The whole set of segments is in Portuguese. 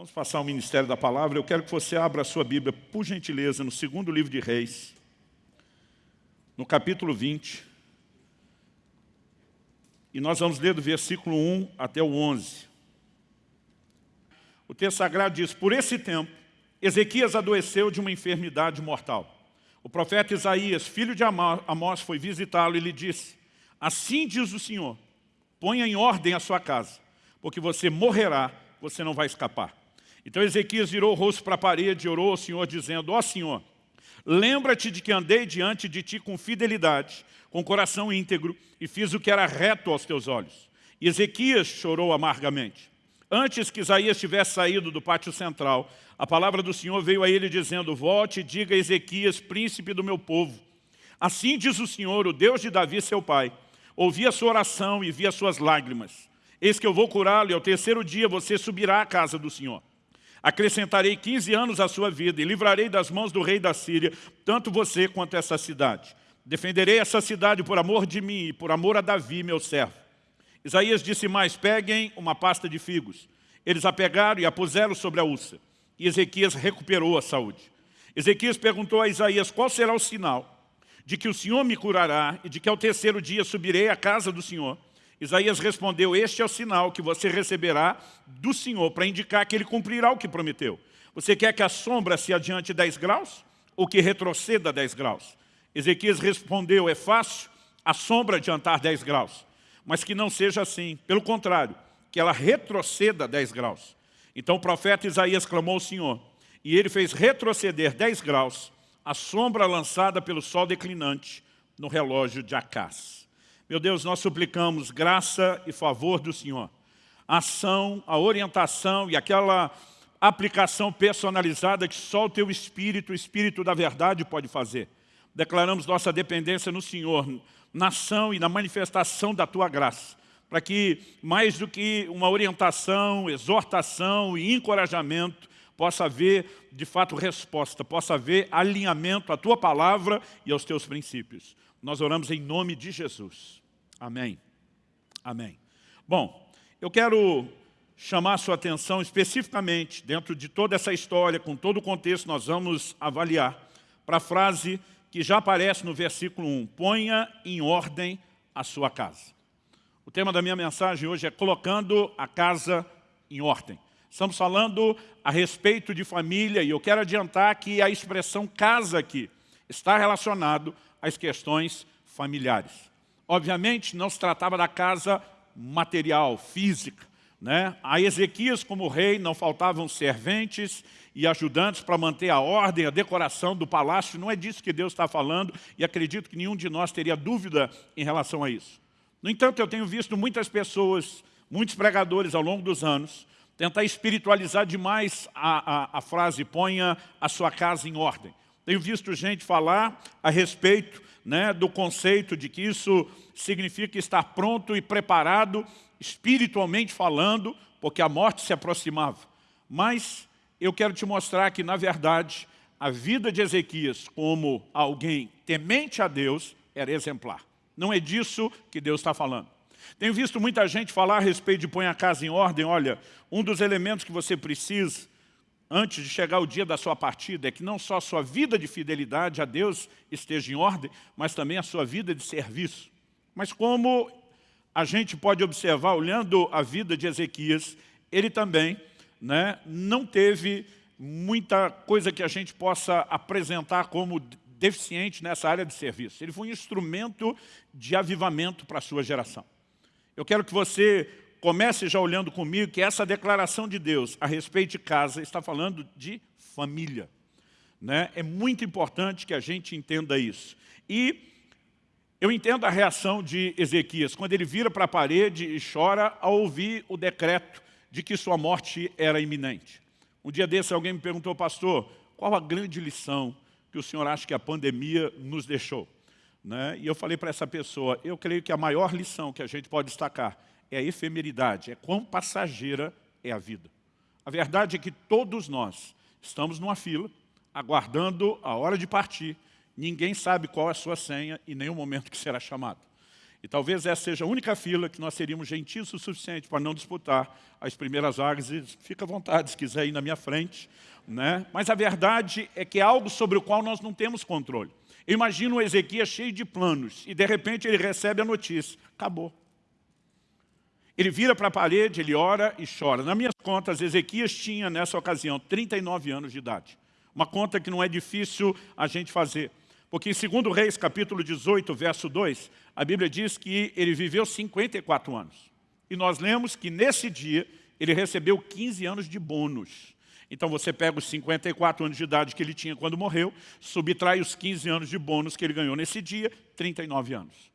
Vamos passar o ministério da palavra. Eu quero que você abra a sua Bíblia, por gentileza, no segundo livro de Reis, no capítulo 20. E nós vamos ler do versículo 1 até o 11. O texto sagrado diz, por esse tempo, Ezequias adoeceu de uma enfermidade mortal. O profeta Isaías, filho de Amós, foi visitá-lo e lhe disse, assim diz o Senhor, ponha em ordem a sua casa, porque você morrerá, você não vai escapar. Então Ezequias virou o rosto para a parede e orou ao Senhor, dizendo, ó oh, Senhor, lembra-te de que andei diante de ti com fidelidade, com coração íntegro, e fiz o que era reto aos teus olhos. E Ezequias chorou amargamente. Antes que Isaías tivesse saído do pátio central, a palavra do Senhor veio a ele dizendo, volte e diga a Ezequias, príncipe do meu povo. Assim diz o Senhor, o Deus de Davi, seu pai, ouvi a sua oração e vi as suas lágrimas. Eis que eu vou curá-lo e ao terceiro dia você subirá à casa do Senhor. Acrescentarei 15 anos à sua vida e livrarei das mãos do rei da Síria, tanto você quanto essa cidade. Defenderei essa cidade por amor de mim e por amor a Davi, meu servo. Isaías disse mais, peguem uma pasta de figos. Eles a pegaram e a puseram sobre a úlcera. E Ezequias recuperou a saúde. Ezequias perguntou a Isaías, qual será o sinal de que o Senhor me curará e de que ao terceiro dia subirei à casa do Senhor? Isaías respondeu, este é o sinal que você receberá do Senhor para indicar que Ele cumprirá o que prometeu. Você quer que a sombra se adiante 10 graus ou que retroceda 10 graus? Ezequias respondeu, é fácil a sombra adiantar 10 graus, mas que não seja assim. Pelo contrário, que ela retroceda 10 graus. Então o profeta Isaías clamou ao Senhor, e ele fez retroceder 10 graus a sombra lançada pelo sol declinante no relógio de Acás. Meu Deus, nós suplicamos graça e favor do Senhor. A ação, a orientação e aquela aplicação personalizada que só o Teu Espírito, o Espírito da verdade pode fazer. Declaramos nossa dependência no Senhor, na ação e na manifestação da Tua graça, para que mais do que uma orientação, exortação e encorajamento, possa haver, de fato, resposta, possa haver alinhamento à Tua palavra e aos Teus princípios. Nós oramos em nome de Jesus. Amém. Amém. Bom, eu quero chamar sua atenção especificamente, dentro de toda essa história, com todo o contexto, nós vamos avaliar, para a frase que já aparece no versículo 1, ponha em ordem a sua casa. O tema da minha mensagem hoje é colocando a casa em ordem. Estamos falando a respeito de família e eu quero adiantar que a expressão casa aqui está relacionado às questões familiares. Obviamente, não se tratava da casa material, física. Né? A Ezequias, como rei, não faltavam serventes e ajudantes para manter a ordem, a decoração do palácio. Não é disso que Deus está falando e acredito que nenhum de nós teria dúvida em relação a isso. No entanto, eu tenho visto muitas pessoas, muitos pregadores ao longo dos anos, tentar espiritualizar demais a, a, a frase, ponha a sua casa em ordem. Tenho visto gente falar a respeito né, do conceito de que isso significa estar pronto e preparado, espiritualmente falando, porque a morte se aproximava. Mas eu quero te mostrar que, na verdade, a vida de Ezequias como alguém temente a Deus era exemplar. Não é disso que Deus está falando. Tenho visto muita gente falar a respeito de põe a casa em ordem. Olha, um dos elementos que você precisa antes de chegar o dia da sua partida, é que não só a sua vida de fidelidade a Deus esteja em ordem, mas também a sua vida de serviço. Mas como a gente pode observar, olhando a vida de Ezequias, ele também né, não teve muita coisa que a gente possa apresentar como deficiente nessa área de serviço. Ele foi um instrumento de avivamento para a sua geração. Eu quero que você comece já olhando comigo que essa declaração de Deus a respeito de casa está falando de família. Né? É muito importante que a gente entenda isso. E eu entendo a reação de Ezequias, quando ele vira para a parede e chora ao ouvir o decreto de que sua morte era iminente. Um dia desse alguém me perguntou, pastor, qual a grande lição que o senhor acha que a pandemia nos deixou? Né? E eu falei para essa pessoa, eu creio que a maior lição que a gente pode destacar é a efemeridade, é quão passageira é a vida. A verdade é que todos nós estamos numa fila, aguardando a hora de partir, ninguém sabe qual é a sua senha e nem o momento que será chamado. E talvez essa seja a única fila que nós seríamos gentis o suficiente para não disputar as primeiras vagas. E fica à vontade se quiser ir na minha frente. Né? Mas a verdade é que é algo sobre o qual nós não temos controle. Imagina o Ezequias cheio de planos e de repente ele recebe a notícia. Acabou. Ele vira para a parede, ele ora e chora. Nas minhas contas, Ezequias tinha nessa ocasião 39 anos de idade. Uma conta que não é difícil a gente fazer. Porque em 2 Reis, capítulo 18, verso 2, a Bíblia diz que ele viveu 54 anos. E nós lemos que nesse dia ele recebeu 15 anos de bônus. Então você pega os 54 anos de idade que ele tinha quando morreu, subtrai os 15 anos de bônus que ele ganhou nesse dia, 39 anos.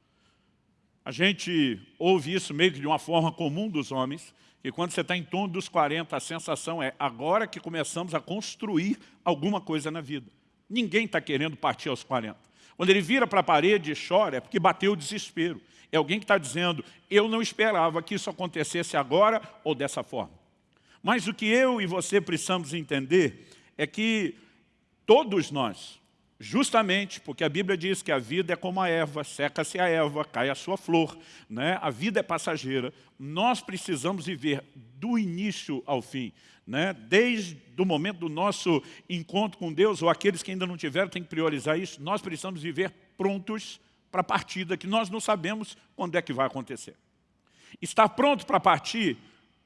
A gente ouve isso meio que de uma forma comum dos homens, que quando você está em torno dos 40, a sensação é agora que começamos a construir alguma coisa na vida. Ninguém está querendo partir aos 40. Quando ele vira para a parede e chora, é porque bateu o desespero. É alguém que está dizendo, eu não esperava que isso acontecesse agora ou dessa forma. Mas o que eu e você precisamos entender é que todos nós, justamente porque a Bíblia diz que a vida é como a erva, seca-se a erva, cai a sua flor, né? a vida é passageira, nós precisamos viver do início ao fim né? desde o momento do nosso encontro com Deus, ou aqueles que ainda não tiveram, tem que priorizar isso, nós precisamos viver prontos para a partida, que nós não sabemos quando é que vai acontecer. Estar pronto para partir,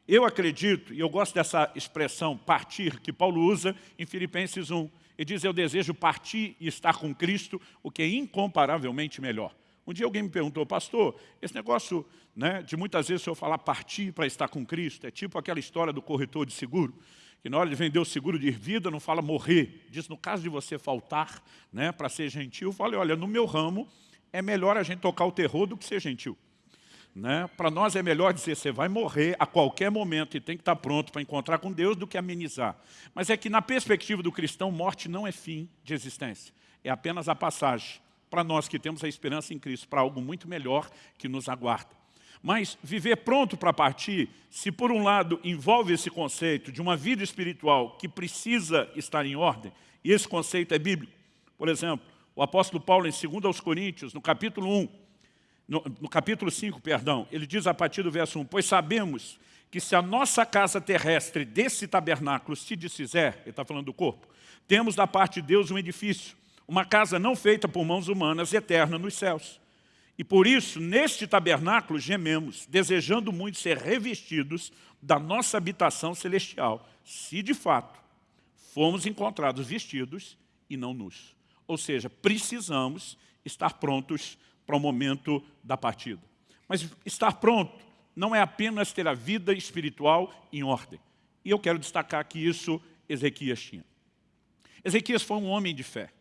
eu acredito, e eu gosto dessa expressão partir, que Paulo usa em Filipenses 1, ele diz, eu desejo partir e estar com Cristo, o que é incomparavelmente melhor. Um dia alguém me perguntou, pastor, esse negócio né, de muitas vezes senhor falar partir para estar com Cristo, é tipo aquela história do corretor de seguro, que na hora de vender o seguro de vida não fala morrer, diz no caso de você faltar né, para ser gentil, fala, olha, no meu ramo é melhor a gente tocar o terror do que ser gentil. Né? Para nós é melhor dizer, você vai morrer a qualquer momento e tem que estar pronto para encontrar com Deus do que amenizar. Mas é que na perspectiva do cristão, morte não é fim de existência, é apenas a passagem para nós que temos a esperança em Cristo, para algo muito melhor que nos aguarda. Mas viver pronto para partir, se por um lado envolve esse conceito de uma vida espiritual que precisa estar em ordem, e esse conceito é bíblico. Por exemplo, o apóstolo Paulo em 2 aos Coríntios, no capítulo 1, no, no capítulo 5, perdão, ele diz a partir do verso 1, pois sabemos que se a nossa casa terrestre desse tabernáculo se desfizer, ele está falando do corpo, temos da parte de Deus um edifício, uma casa não feita por mãos humanas, eterna nos céus. E por isso, neste tabernáculo, gememos, desejando muito ser revestidos da nossa habitação celestial, se de fato fomos encontrados vestidos e não nus. Ou seja, precisamos estar prontos para o momento da partida. Mas estar pronto não é apenas ter a vida espiritual em ordem. E eu quero destacar que isso Ezequias tinha. Ezequias foi um homem de fé.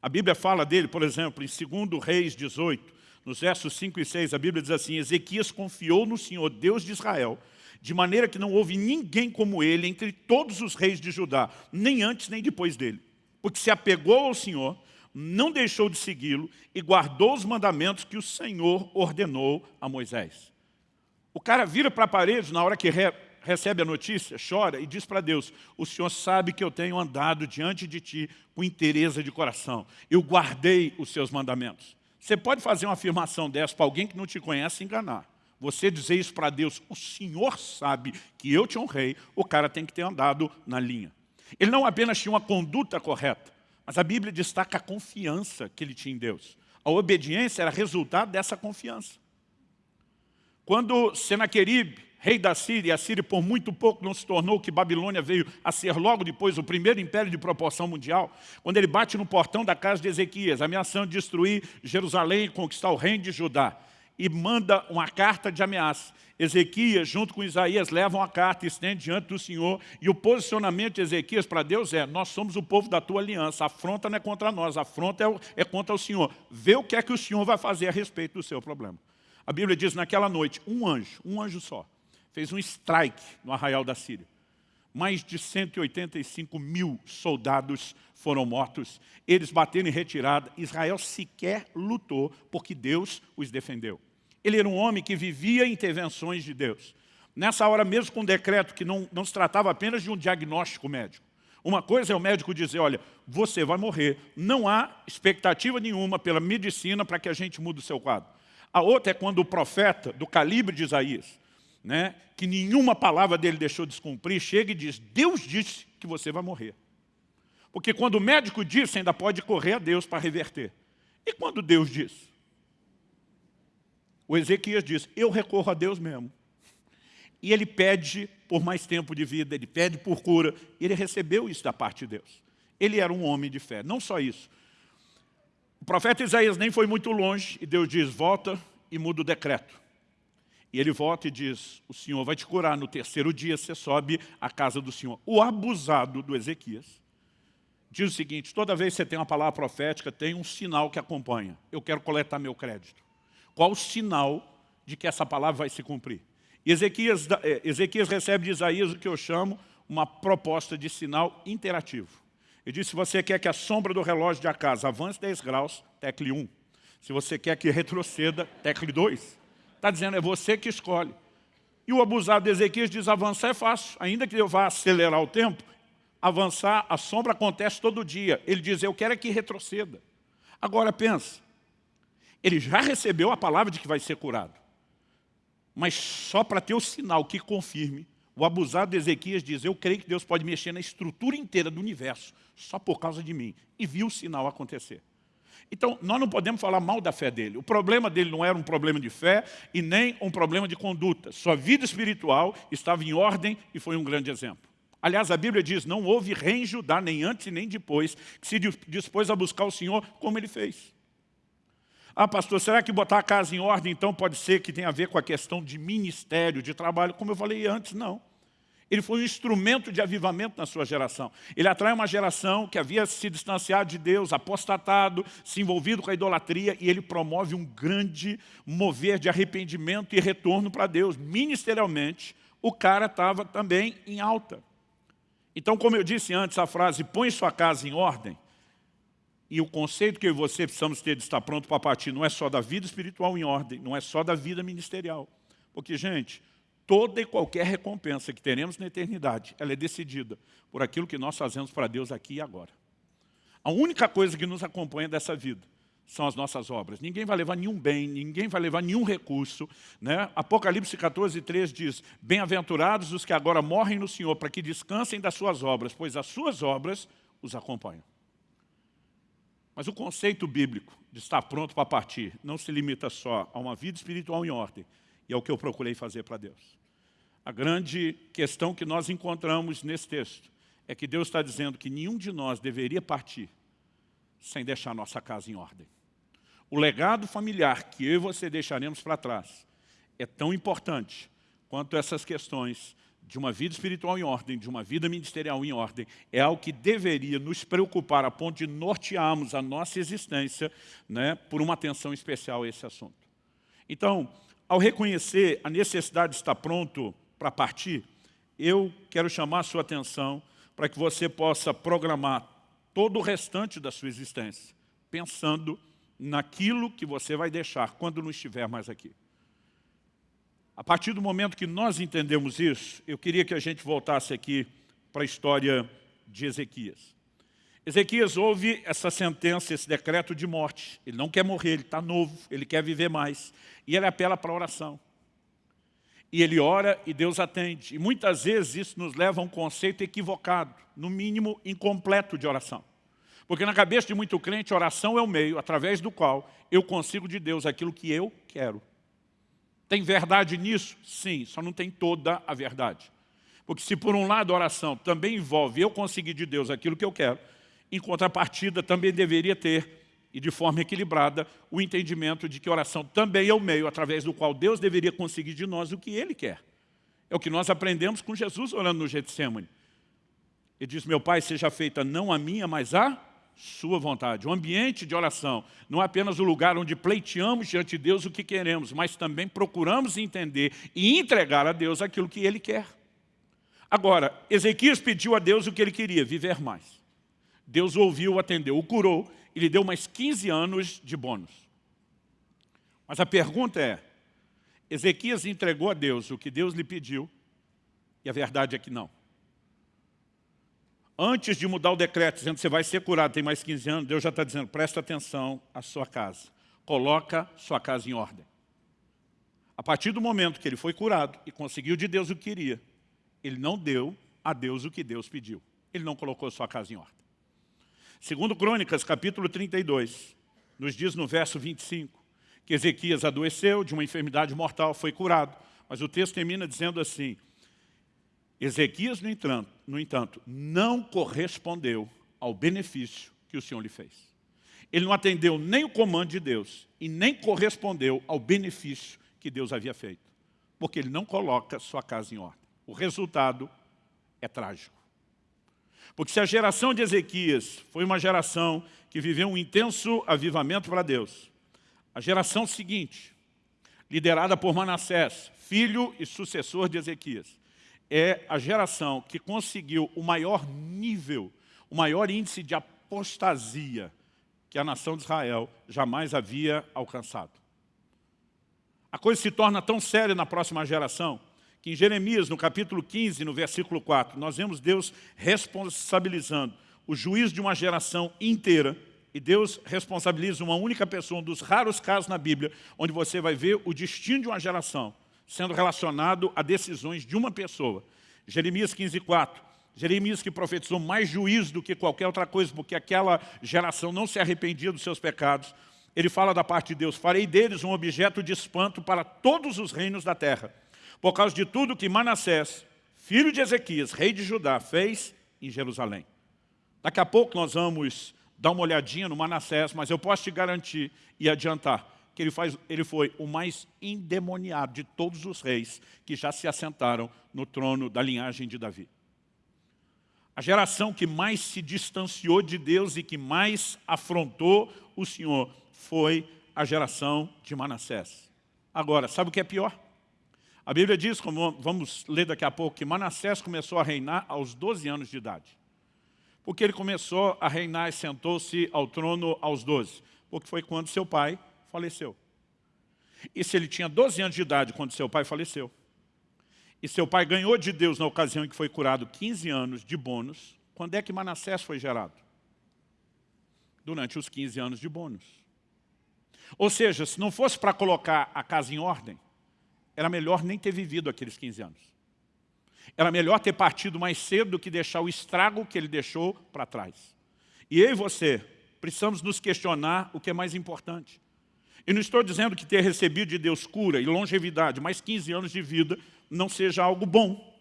A Bíblia fala dele, por exemplo, em 2 Reis 18, nos versos 5 e 6, a Bíblia diz assim, Ezequias confiou no Senhor, Deus de Israel, de maneira que não houve ninguém como ele entre todos os reis de Judá, nem antes nem depois dele. Porque se apegou ao Senhor, não deixou de segui-lo e guardou os mandamentos que o Senhor ordenou a Moisés. O cara vira para a parede na hora que recebe a notícia, chora e diz para Deus, o Senhor sabe que eu tenho andado diante de Ti com interesse de coração. Eu guardei os Seus mandamentos. Você pode fazer uma afirmação dessa para alguém que não te conhece e enganar. Você dizer isso para Deus, o Senhor sabe que eu te honrei, o cara tem que ter andado na linha. Ele não apenas tinha uma conduta correta, mas a Bíblia destaca a confiança que ele tinha em Deus. A obediência era resultado dessa confiança. Quando Senaqueribe rei da Síria, e a Síria por muito pouco não se tornou que Babilônia veio a ser logo depois o primeiro império de proporção mundial, quando ele bate no portão da casa de Ezequias, ameaçando destruir Jerusalém e conquistar o reino de Judá, e manda uma carta de ameaça. Ezequias, junto com Isaías, levam a carta estende diante do Senhor, e o posicionamento de Ezequias para Deus é, nós somos o povo da tua aliança, a afronta não é contra nós, a afronta é, é contra o Senhor. Vê o que é que o Senhor vai fazer a respeito do seu problema. A Bíblia diz, naquela noite, um anjo, um anjo só, fez um strike no arraial da Síria. Mais de 185 mil soldados foram mortos. Eles bateram em retirada. Israel sequer lutou porque Deus os defendeu. Ele era um homem que vivia intervenções de Deus. Nessa hora mesmo com um decreto que não, não se tratava apenas de um diagnóstico médico. Uma coisa é o médico dizer, olha, você vai morrer. Não há expectativa nenhuma pela medicina para que a gente mude o seu quadro. A outra é quando o profeta, do calibre de Isaías, né, que nenhuma palavra dele deixou de descumprir, chega e diz, Deus disse que você vai morrer. Porque quando o médico disse, ainda pode correr a Deus para reverter. E quando Deus diz? O Ezequias diz, eu recorro a Deus mesmo. E ele pede por mais tempo de vida, ele pede por cura. Ele recebeu isso da parte de Deus. Ele era um homem de fé. Não só isso. O profeta Isaías nem foi muito longe e Deus diz, volta e muda o decreto. E ele volta e diz, o Senhor vai te curar, no terceiro dia você sobe à casa do Senhor. O abusado do Ezequias diz o seguinte, toda vez que você tem uma palavra profética, tem um sinal que acompanha. Eu quero coletar meu crédito. Qual o sinal de que essa palavra vai se cumprir? Ezequias, eh, Ezequias recebe de Isaías o que eu chamo uma proposta de sinal interativo. Ele diz, se você quer que a sombra do relógio de casa avance 10 graus, tecle 1. Se você quer que retroceda, tecle 2. Está dizendo, é você que escolhe. E o abusado de Ezequias diz, avançar é fácil. Ainda que eu vá acelerar o tempo, avançar, a sombra acontece todo dia. Ele diz, eu quero é que retroceda. Agora pensa, ele já recebeu a palavra de que vai ser curado. Mas só para ter o sinal que confirme, o abusado de Ezequias diz, eu creio que Deus pode mexer na estrutura inteira do universo, só por causa de mim. E viu o sinal acontecer. Então, nós não podemos falar mal da fé dele. O problema dele não era um problema de fé e nem um problema de conduta. Sua vida espiritual estava em ordem e foi um grande exemplo. Aliás, a Bíblia diz, não houve rei em Judá, nem antes nem depois, que se dispôs a buscar o Senhor como ele fez. Ah, pastor, será que botar a casa em ordem, então, pode ser que tenha a ver com a questão de ministério, de trabalho? Como eu falei antes, não. Ele foi um instrumento de avivamento na sua geração. Ele atrai uma geração que havia se distanciado de Deus, apostatado, se envolvido com a idolatria, e ele promove um grande mover de arrependimento e retorno para Deus. Ministerialmente, o cara estava também em alta. Então, como eu disse antes, a frase, põe sua casa em ordem, e o conceito que eu e você precisamos ter de estar pronto para partir não é só da vida espiritual em ordem, não é só da vida ministerial. Porque, gente, toda e qualquer recompensa que teremos na eternidade, ela é decidida por aquilo que nós fazemos para Deus aqui e agora. A única coisa que nos acompanha dessa vida são as nossas obras. Ninguém vai levar nenhum bem, ninguém vai levar nenhum recurso. Né? Apocalipse 14, 3 diz, Bem-aventurados os que agora morrem no Senhor, para que descansem das suas obras, pois as suas obras os acompanham. Mas o conceito bíblico de estar pronto para partir não se limita só a uma vida espiritual em ordem, e é o que eu procurei fazer para Deus. A grande questão que nós encontramos nesse texto é que Deus está dizendo que nenhum de nós deveria partir sem deixar nossa casa em ordem. O legado familiar que eu e você deixaremos para trás é tão importante quanto essas questões de uma vida espiritual em ordem, de uma vida ministerial em ordem, é algo que deveria nos preocupar a ponto de nortearmos a nossa existência né, por uma atenção especial a esse assunto. Então, ao reconhecer a necessidade de estar pronto para partir, eu quero chamar a sua atenção para que você possa programar todo o restante da sua existência, pensando naquilo que você vai deixar quando não estiver mais aqui. A partir do momento que nós entendemos isso, eu queria que a gente voltasse aqui para a história de Ezequias. Ezequias ouve essa sentença, esse decreto de morte. Ele não quer morrer, ele está novo, ele quer viver mais. E ele apela para a oração. E ele ora e Deus atende. E muitas vezes isso nos leva a um conceito equivocado, no mínimo incompleto de oração. Porque na cabeça de muito crente, oração é o meio através do qual eu consigo de Deus aquilo que eu quero. Tem verdade nisso? Sim, só não tem toda a verdade. Porque se por um lado a oração também envolve eu conseguir de Deus aquilo que eu quero, em contrapartida também deveria ter e de forma equilibrada, o entendimento de que oração também é o meio através do qual Deus deveria conseguir de nós o que Ele quer. É o que nós aprendemos com Jesus orando no Getsemane. Ele diz, meu Pai, seja feita não a minha, mas a sua vontade. O ambiente de oração não é apenas o lugar onde pleiteamos diante de Deus o que queremos, mas também procuramos entender e entregar a Deus aquilo que Ele quer. Agora, Ezequias pediu a Deus o que ele queria, viver mais. Deus ouviu, atendeu, o curou e lhe deu mais 15 anos de bônus. Mas a pergunta é, Ezequias entregou a Deus o que Deus lhe pediu, e a verdade é que não. Antes de mudar o decreto, dizendo que você vai ser curado, tem mais 15 anos, Deus já está dizendo, presta atenção à sua casa. Coloca sua casa em ordem. A partir do momento que ele foi curado e conseguiu de Deus o que queria, ele não deu a Deus o que Deus pediu. Ele não colocou sua casa em ordem. Segundo Crônicas, capítulo 32, nos diz no verso 25, que Ezequias adoeceu de uma enfermidade mortal, foi curado. Mas o texto termina dizendo assim, Ezequias, no entanto, no entanto, não correspondeu ao benefício que o Senhor lhe fez. Ele não atendeu nem o comando de Deus e nem correspondeu ao benefício que Deus havia feito, porque ele não coloca sua casa em ordem. O resultado é trágico. Porque se a geração de Ezequias foi uma geração que viveu um intenso avivamento para Deus, a geração seguinte, liderada por Manassés, filho e sucessor de Ezequias, é a geração que conseguiu o maior nível, o maior índice de apostasia que a nação de Israel jamais havia alcançado. A coisa se torna tão séria na próxima geração que em Jeremias, no capítulo 15, no versículo 4, nós vemos Deus responsabilizando o juiz de uma geração inteira e Deus responsabiliza uma única pessoa, um dos raros casos na Bíblia, onde você vai ver o destino de uma geração sendo relacionado a decisões de uma pessoa. Jeremias 15, 4. Jeremias que profetizou mais juízo do que qualquer outra coisa, porque aquela geração não se arrependia dos seus pecados. Ele fala da parte de Deus, farei deles um objeto de espanto para todos os reinos da terra, por causa de tudo que Manassés, filho de Ezequias, rei de Judá, fez em Jerusalém. Daqui a pouco nós vamos dar uma olhadinha no Manassés, mas eu posso te garantir e adiantar que ele, faz, ele foi o mais endemoniado de todos os reis que já se assentaram no trono da linhagem de Davi. A geração que mais se distanciou de Deus e que mais afrontou o Senhor foi a geração de Manassés. Agora, sabe o que é pior? A Bíblia diz, como vamos ler daqui a pouco, que Manassés começou a reinar aos 12 anos de idade. Porque ele começou a reinar e sentou-se ao trono aos 12. Porque foi quando seu pai faleceu. E se ele tinha 12 anos de idade quando seu pai faleceu, e seu pai ganhou de Deus na ocasião em que foi curado 15 anos de bônus. Quando é que Manassés foi gerado? Durante os 15 anos de bônus. Ou seja, se não fosse para colocar a casa em ordem, era melhor nem ter vivido aqueles 15 anos. Era melhor ter partido mais cedo do que deixar o estrago que ele deixou para trás. E eu e você precisamos nos questionar o que é mais importante. Eu não estou dizendo que ter recebido de Deus cura e longevidade, mais 15 anos de vida, não seja algo bom.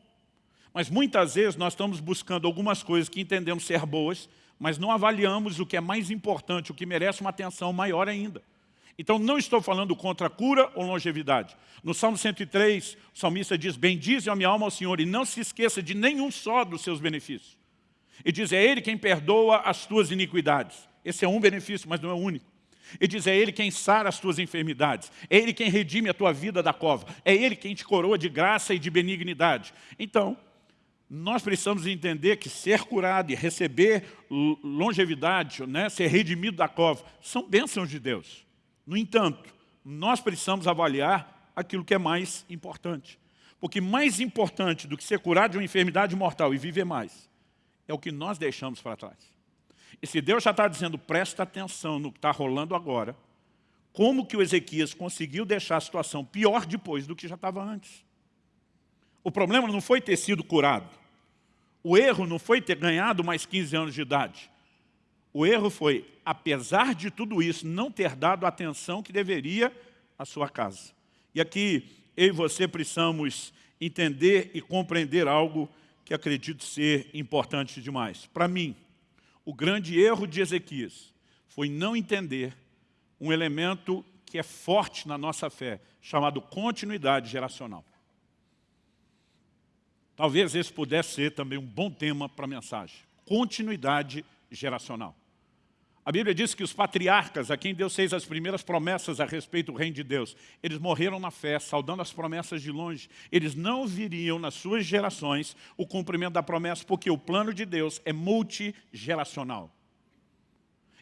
Mas muitas vezes nós estamos buscando algumas coisas que entendemos ser boas, mas não avaliamos o que é mais importante, o que merece uma atenção maior ainda. Então não estou falando contra cura ou longevidade. No Salmo 103, o salmista diz, bendize a minha alma ao Senhor e não se esqueça de nenhum só dos seus benefícios. E diz, é Ele quem perdoa as tuas iniquidades. Esse é um benefício, mas não é o único. E diz, é Ele quem sara as tuas enfermidades, é Ele quem redime a tua vida da cova, é Ele quem te coroa de graça e de benignidade. Então, nós precisamos entender que ser curado e receber longevidade, né, ser redimido da cova, são bênçãos de Deus. No entanto, nós precisamos avaliar aquilo que é mais importante. Porque mais importante do que ser curado de uma enfermidade mortal e viver mais, é o que nós deixamos para trás. E se Deus já está dizendo, presta atenção no que está rolando agora, como que o Ezequias conseguiu deixar a situação pior depois do que já estava antes? O problema não foi ter sido curado. O erro não foi ter ganhado mais 15 anos de idade. O erro foi, apesar de tudo isso, não ter dado a atenção que deveria à sua casa. E aqui, eu e você precisamos entender e compreender algo que acredito ser importante demais. Para mim, o grande erro de Ezequias foi não entender um elemento que é forte na nossa fé, chamado continuidade geracional. Talvez esse pudesse ser também um bom tema para a mensagem. Continuidade geracional. A Bíblia diz que os patriarcas, a quem Deus fez as primeiras promessas a respeito do reino de Deus, eles morreram na fé, saudando as promessas de longe. Eles não viriam nas suas gerações o cumprimento da promessa, porque o plano de Deus é multigeracional.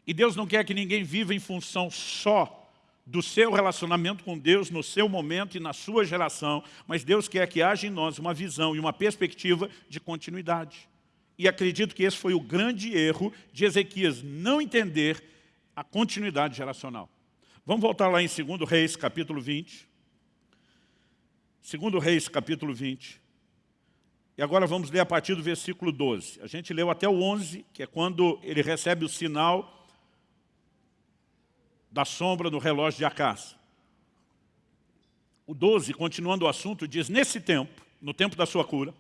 E Deus não quer que ninguém viva em função só do seu relacionamento com Deus no seu momento e na sua geração, mas Deus quer que haja em nós uma visão e uma perspectiva de continuidade. E acredito que esse foi o grande erro de Ezequias, não entender a continuidade geracional. Vamos voltar lá em 2 Reis, capítulo 20. Segundo Reis, capítulo 20. E agora vamos ler a partir do versículo 12. A gente leu até o 11, que é quando ele recebe o sinal da sombra no relógio de Acás. O 12, continuando o assunto, diz, nesse tempo, no tempo da sua cura,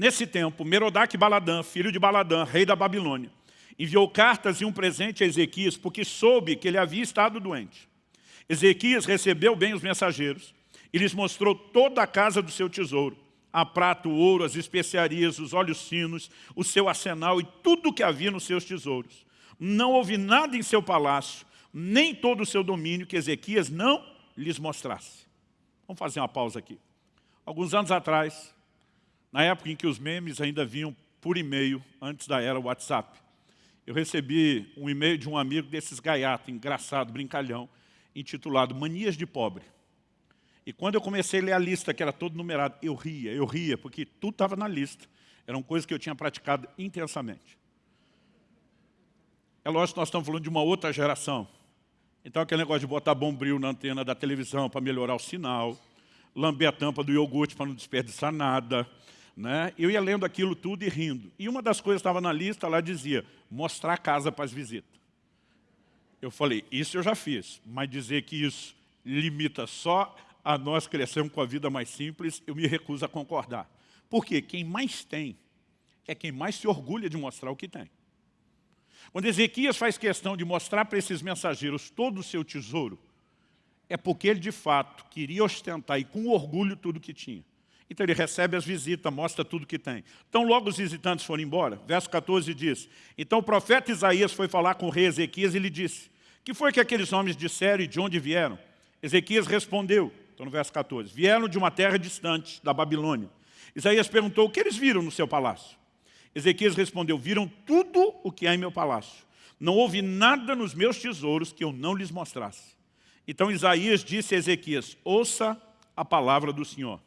nesse tempo, Merodach Baladã, filho de Baladã, rei da Babilônia, enviou cartas e um presente a Ezequias, porque soube que ele havia estado doente. Ezequias recebeu bem os mensageiros e lhes mostrou toda a casa do seu tesouro, a prata, o ouro, as especiarias, os olhos finos, o seu arsenal e tudo o que havia nos seus tesouros. Não houve nada em seu palácio, nem todo o seu domínio que Ezequias não lhes mostrasse. Vamos fazer uma pausa aqui. Alguns anos atrás, na época em que os memes ainda vinham por e-mail, antes da era WhatsApp, eu recebi um e-mail de um amigo desses gaiatos, engraçado, brincalhão, intitulado Manias de Pobre. E quando eu comecei a ler a lista, que era todo numerado, eu ria, eu ria, porque tudo estava na lista. Eram coisas que eu tinha praticado intensamente. É lógico que nós estamos falando de uma outra geração. Então aquele negócio de botar bombril na antena da televisão para melhorar o sinal, lamber a tampa do iogurte para não desperdiçar nada, né? Eu ia lendo aquilo tudo e rindo. E uma das coisas que estava na lista, lá dizia, mostrar a casa para as visitas. Eu falei, isso eu já fiz, mas dizer que isso limita só a nós crescermos com a vida mais simples, eu me recuso a concordar. Porque quem mais tem é quem mais se orgulha de mostrar o que tem. Quando Ezequias faz questão de mostrar para esses mensageiros todo o seu tesouro, é porque ele de fato queria ostentar e com orgulho tudo o que tinha. Então ele recebe as visitas, mostra tudo que tem. Então logo os visitantes foram embora. Verso 14 diz, Então o profeta Isaías foi falar com o rei Ezequias e lhe disse, que foi que aqueles homens disseram e de onde vieram? Ezequias respondeu, então no verso 14, vieram de uma terra distante, da Babilônia. Isaías perguntou, o que eles viram no seu palácio? Ezequias respondeu, viram tudo o que há em meu palácio. Não houve nada nos meus tesouros que eu não lhes mostrasse. Então Isaías disse a Ezequias, ouça a palavra do Senhor.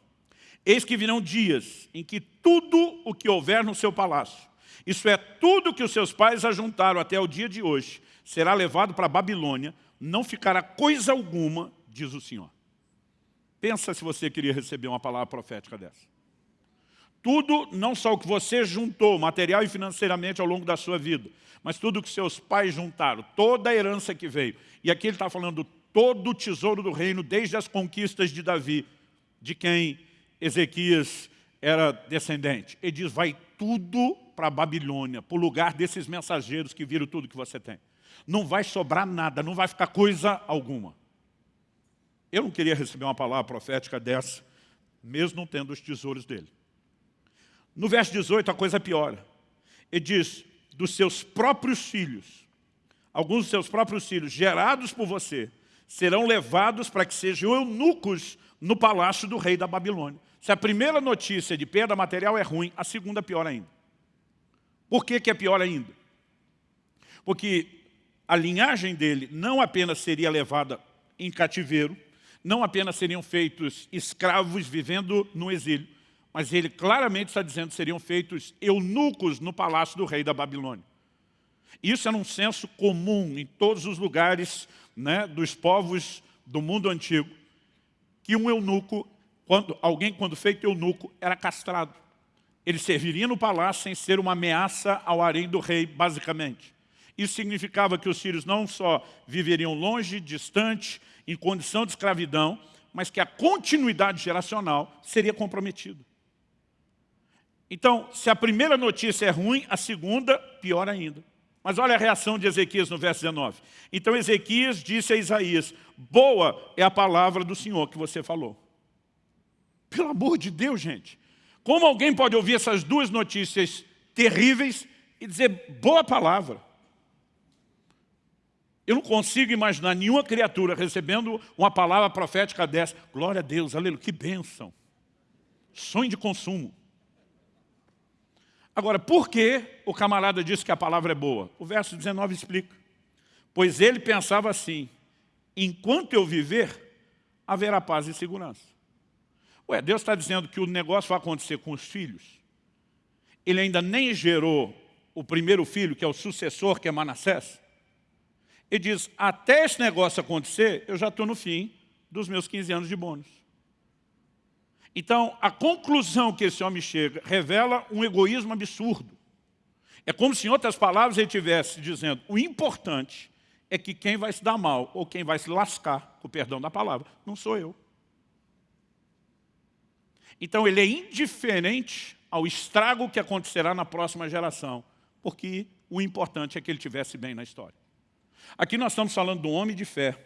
Eis que virão dias em que tudo o que houver no seu palácio, isso é, tudo que os seus pais ajuntaram até o dia de hoje, será levado para a Babilônia, não ficará coisa alguma, diz o Senhor. Pensa se você queria receber uma palavra profética dessa. Tudo, não só o que você juntou, material e financeiramente ao longo da sua vida, mas tudo que seus pais juntaram, toda a herança que veio. E aqui ele está falando todo o tesouro do reino, desde as conquistas de Davi, de quem Ezequias era descendente. Ele diz, vai tudo para a Babilônia, para o lugar desses mensageiros que viram tudo que você tem. Não vai sobrar nada, não vai ficar coisa alguma. Eu não queria receber uma palavra profética dessa, mesmo não tendo os tesouros dele. No verso 18 a coisa piora. Ele diz, dos seus próprios filhos, alguns dos seus próprios filhos, gerados por você, serão levados para que sejam eunucos no palácio do rei da Babilônia. Se a primeira notícia de perda material é ruim, a segunda é pior ainda. Por que, que é pior ainda? Porque a linhagem dele não apenas seria levada em cativeiro, não apenas seriam feitos escravos vivendo no exílio, mas ele claramente está dizendo que seriam feitos eunucos no palácio do rei da Babilônia. Isso era um senso comum em todos os lugares né, dos povos do mundo antigo, que um eunuco, quando, alguém quando feito eunuco, era castrado. Ele serviria no palácio sem ser uma ameaça ao harém do rei, basicamente. Isso significava que os filhos não só viveriam longe, distante, em condição de escravidão, mas que a continuidade geracional seria comprometida. Então, se a primeira notícia é ruim, a segunda, pior ainda. Mas olha a reação de Ezequias no verso 19. Então Ezequias disse a Isaías, boa é a palavra do Senhor que você falou. Pelo amor de Deus, gente. Como alguém pode ouvir essas duas notícias terríveis e dizer boa palavra? Eu não consigo imaginar nenhuma criatura recebendo uma palavra profética dessa. Glória a Deus, aleluia, que bênção. Sonho de consumo. Agora, por que o camarada disse que a palavra é boa? O verso 19 explica. Pois ele pensava assim, enquanto eu viver, haverá paz e segurança. Ué, Deus está dizendo que o negócio vai acontecer com os filhos. Ele ainda nem gerou o primeiro filho, que é o sucessor, que é Manassés. Ele diz, até esse negócio acontecer, eu já estou no fim dos meus 15 anos de bônus. Então, a conclusão que esse homem chega revela um egoísmo absurdo. É como se, em outras palavras, ele estivesse dizendo o importante é que quem vai se dar mal ou quem vai se lascar, com o perdão da palavra, não sou eu. Então ele é indiferente ao estrago que acontecerá na próxima geração, porque o importante é que ele tivesse bem na história. Aqui nós estamos falando de um homem de fé,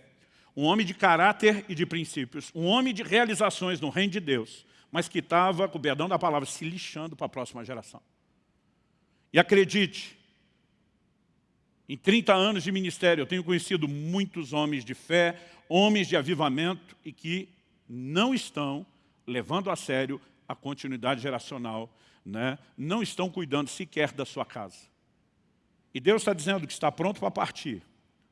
um homem de caráter e de princípios, um homem de realizações no reino de Deus, mas que estava, com o perdão da palavra, se lixando para a próxima geração. E acredite, em 30 anos de ministério, eu tenho conhecido muitos homens de fé, homens de avivamento e que não estão levando a sério a continuidade geracional, né? não estão cuidando sequer da sua casa. E Deus está dizendo que está pronto para partir.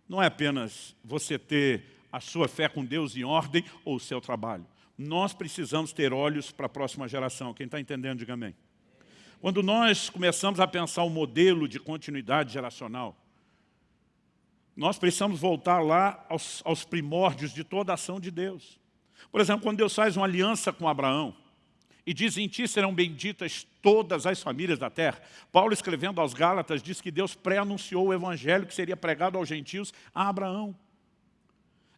Não é apenas você ter a sua fé com Deus em ordem ou o seu trabalho. Nós precisamos ter olhos para a próxima geração. Quem está entendendo, diga amém. Quando nós começamos a pensar o um modelo de continuidade geracional, nós precisamos voltar lá aos, aos primórdios de toda a ação de Deus. Por exemplo, quando Deus faz uma aliança com Abraão, e diz, em ti serão benditas todas as famílias da terra. Paulo, escrevendo aos Gálatas, diz que Deus pré-anunciou o evangelho que seria pregado aos gentios a Abraão.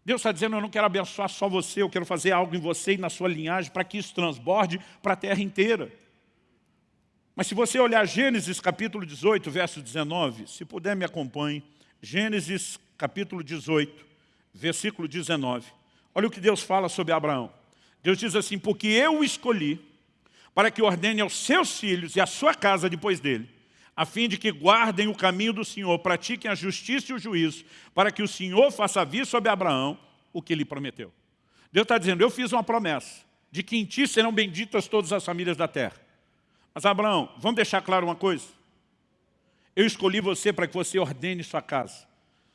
Deus está dizendo, eu não quero abençoar só você, eu quero fazer algo em você e na sua linhagem para que isso transborde para a terra inteira. Mas se você olhar Gênesis capítulo 18, verso 19, se puder me acompanhe, Gênesis capítulo 18, versículo 19. Olha o que Deus fala sobre Abraão. Deus diz assim, porque eu o escolhi para que ordene aos seus filhos e à sua casa depois dele, a fim de que guardem o caminho do Senhor, pratiquem a justiça e o juízo, para que o Senhor faça vir sobre Abraão o que lhe prometeu. Deus está dizendo, eu fiz uma promessa, de que em ti serão benditas todas as famílias da terra. Mas Abraão, vamos deixar claro uma coisa? Eu escolhi você para que você ordene sua casa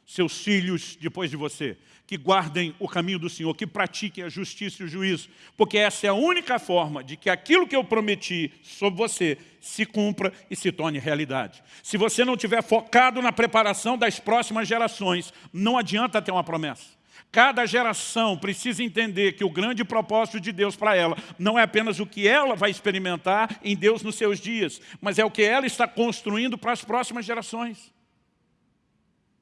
seus filhos depois de você, que guardem o caminho do Senhor, que pratiquem a justiça e o juízo, porque essa é a única forma de que aquilo que eu prometi sobre você se cumpra e se torne realidade. Se você não estiver focado na preparação das próximas gerações, não adianta ter uma promessa. Cada geração precisa entender que o grande propósito de Deus para ela não é apenas o que ela vai experimentar em Deus nos seus dias, mas é o que ela está construindo para as próximas gerações.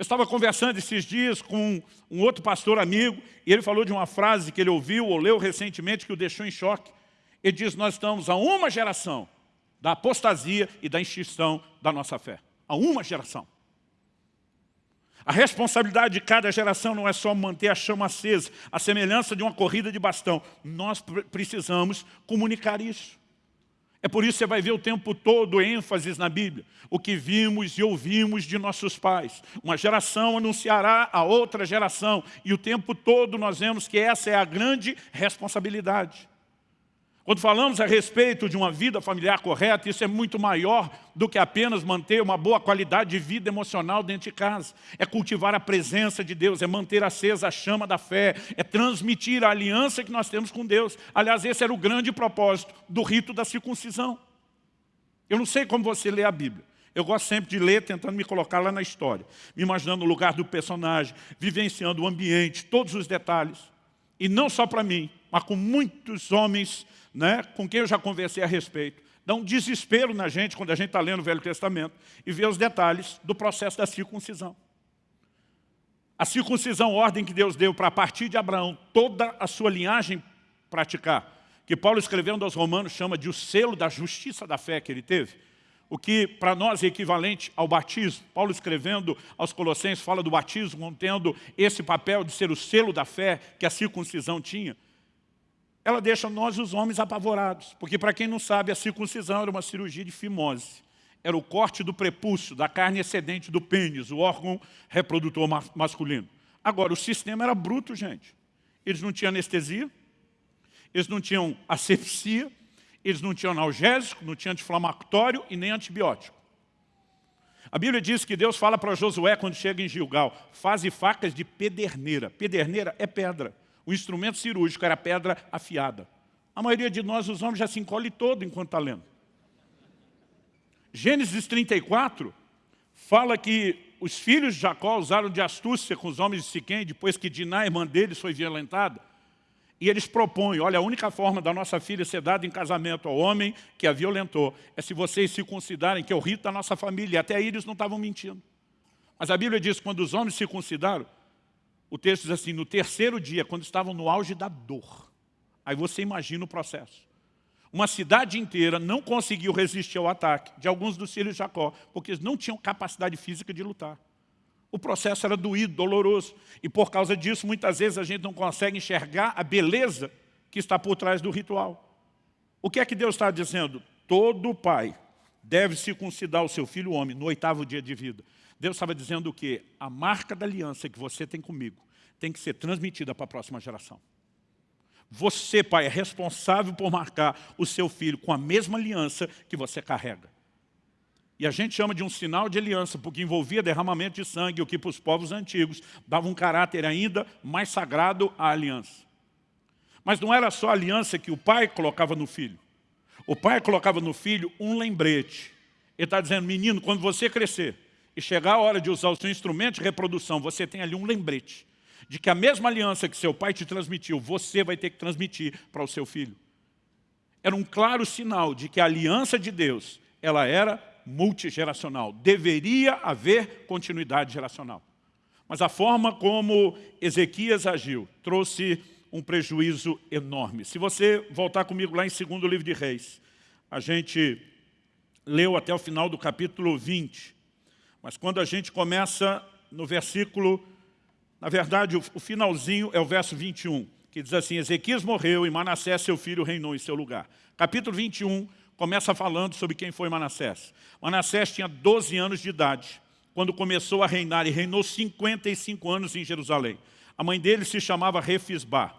Eu estava conversando esses dias com um outro pastor amigo e ele falou de uma frase que ele ouviu ou leu recentemente que o deixou em choque. Ele diz, nós estamos a uma geração da apostasia e da extinção da nossa fé. A uma geração. A responsabilidade de cada geração não é só manter a chama acesa, a semelhança de uma corrida de bastão. Nós precisamos comunicar isso. É por isso que você vai ver o tempo todo ênfases na Bíblia. O que vimos e ouvimos de nossos pais. Uma geração anunciará a outra geração. E o tempo todo nós vemos que essa é a grande responsabilidade. Quando falamos a respeito de uma vida familiar correta, isso é muito maior do que apenas manter uma boa qualidade de vida emocional dentro de casa. É cultivar a presença de Deus, é manter acesa a chama da fé, é transmitir a aliança que nós temos com Deus. Aliás, esse era o grande propósito do rito da circuncisão. Eu não sei como você lê a Bíblia. Eu gosto sempre de ler tentando me colocar lá na história, me imaginando o lugar do personagem, vivenciando o ambiente, todos os detalhes. E não só para mim, mas com muitos homens né, com quem eu já conversei a respeito, dá um desespero na gente quando a gente está lendo o Velho Testamento e vê os detalhes do processo da circuncisão. A circuncisão, ordem que Deus deu para a partir de Abraão, toda a sua linhagem praticar, que Paulo escrevendo aos romanos chama de o selo da justiça da fé que ele teve, o que para nós é equivalente ao batismo. Paulo escrevendo aos colossenses fala do batismo, contendo esse papel de ser o selo da fé que a circuncisão tinha ela deixa nós, os homens, apavorados. Porque, para quem não sabe, a circuncisão era uma cirurgia de fimose. Era o corte do prepúcio, da carne excedente do pênis, o órgão reprodutor masculino. Agora, o sistema era bruto, gente. Eles não tinham anestesia, eles não tinham asepsia, eles não tinham analgésico, não tinham anti-inflamatório e nem antibiótico. A Bíblia diz que Deus fala para Josué quando chega em Gilgal, faze facas de pederneira. Pederneira é pedra. O instrumento cirúrgico era pedra afiada. A maioria de nós, os homens, já se encolhe todo enquanto está lendo. Gênesis 34 fala que os filhos de Jacó usaram de astúcia com os homens de Siquém, depois que Diná, irmã deles, foi violentada. E eles propõem, olha, a única forma da nossa filha ser dada em casamento ao homem que a violentou é se vocês se considerem que é o rito da nossa família. E até aí eles não estavam mentindo. Mas a Bíblia diz que quando os homens se consideram, o texto diz assim, no terceiro dia, quando estavam no auge da dor. Aí você imagina o processo. Uma cidade inteira não conseguiu resistir ao ataque de alguns dos filhos de Jacó, porque eles não tinham capacidade física de lutar. O processo era doído, doloroso. E por causa disso, muitas vezes a gente não consegue enxergar a beleza que está por trás do ritual. O que é que Deus está dizendo? Todo pai deve circuncidar o seu filho homem no oitavo dia de vida. Deus estava dizendo o quê? A marca da aliança que você tem comigo tem que ser transmitida para a próxima geração. Você, pai, é responsável por marcar o seu filho com a mesma aliança que você carrega. E a gente chama de um sinal de aliança, porque envolvia derramamento de sangue, o que para os povos antigos dava um caráter ainda mais sagrado à aliança. Mas não era só a aliança que o pai colocava no filho. O pai colocava no filho um lembrete. Ele está dizendo, menino, quando você crescer e chegar a hora de usar o seu instrumento de reprodução, você tem ali um lembrete de que a mesma aliança que seu pai te transmitiu, você vai ter que transmitir para o seu filho. Era um claro sinal de que a aliança de Deus, ela era multigeracional. Deveria haver continuidade geracional. Mas a forma como Ezequias agiu trouxe um prejuízo enorme. Se você voltar comigo lá em 2 livro de Reis, a gente leu até o final do capítulo 20, mas quando a gente começa no versículo, na verdade o, finalzinho é o verso 21, que diz assim, Ezequias morreu e Manassés seu filho reinou em seu lugar. Capítulo 21 começa falando sobre quem foi Manassés. Manassés tinha 12 anos de idade, quando começou a reinar, e reinou 55 anos em Jerusalém. A mãe dele se chamava Refisbá.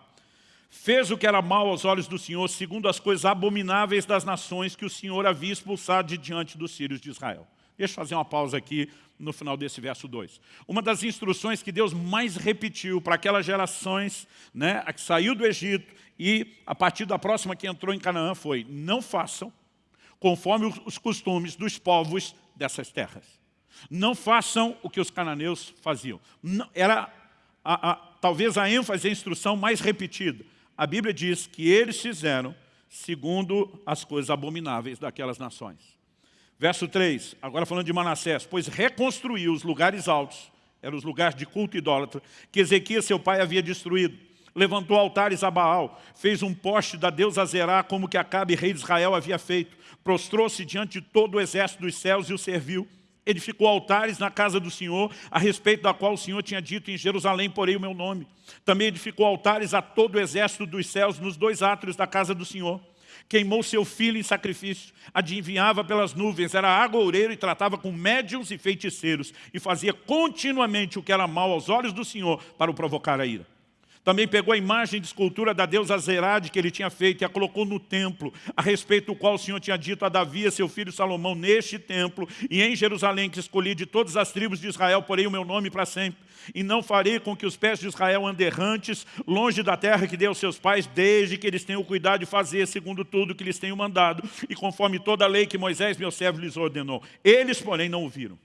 Fez o que era mal aos olhos do Senhor, segundo as coisas abomináveis das nações que o Senhor havia expulsado de diante dos sírios de Israel. Deixa eu fazer uma pausa aqui no final desse verso 2. Uma das instruções que Deus mais repetiu para aquelas gerações né, a que saiu do Egito e a partir da próxima que entrou em Canaã foi, não façam conforme os costumes dos povos dessas terras. Não façam o que os cananeus faziam. Não, era a, a, talvez a ênfase, a instrução mais repetida. A Bíblia diz que eles fizeram segundo as coisas abomináveis daquelas nações. Verso 3, agora falando de Manassés, pois reconstruiu os lugares altos, eram os lugares de culto idólatra, que Ezequias, seu pai, havia destruído levantou altares a Baal, fez um poste da deusa Zerá, como que Acabe, rei de Israel, havia feito, prostrou-se diante de todo o exército dos céus e o serviu, edificou altares na casa do Senhor, a respeito da qual o Senhor tinha dito, em Jerusalém porei o meu nome. Também edificou altares a todo o exército dos céus, nos dois átrios da casa do Senhor. Queimou seu filho em sacrifício, adivinhava pelas nuvens, era agoureiro e tratava com médiums e feiticeiros, e fazia continuamente o que era mal aos olhos do Senhor para o provocar a ira. Também pegou a imagem de escultura da deusa Zerade que ele tinha feito e a colocou no templo, a respeito do qual o Senhor tinha dito a Davi, seu filho Salomão, neste templo e em Jerusalém, que escolhi de todas as tribos de Israel, porei o meu nome para sempre. E não farei com que os pés de Israel andem errantes, longe da terra que deu aos seus pais, desde que eles tenham cuidado de fazer, segundo tudo que lhes tenho mandado, e conforme toda a lei que Moisés, meu servo, lhes ordenou. Eles, porém, não ouviram.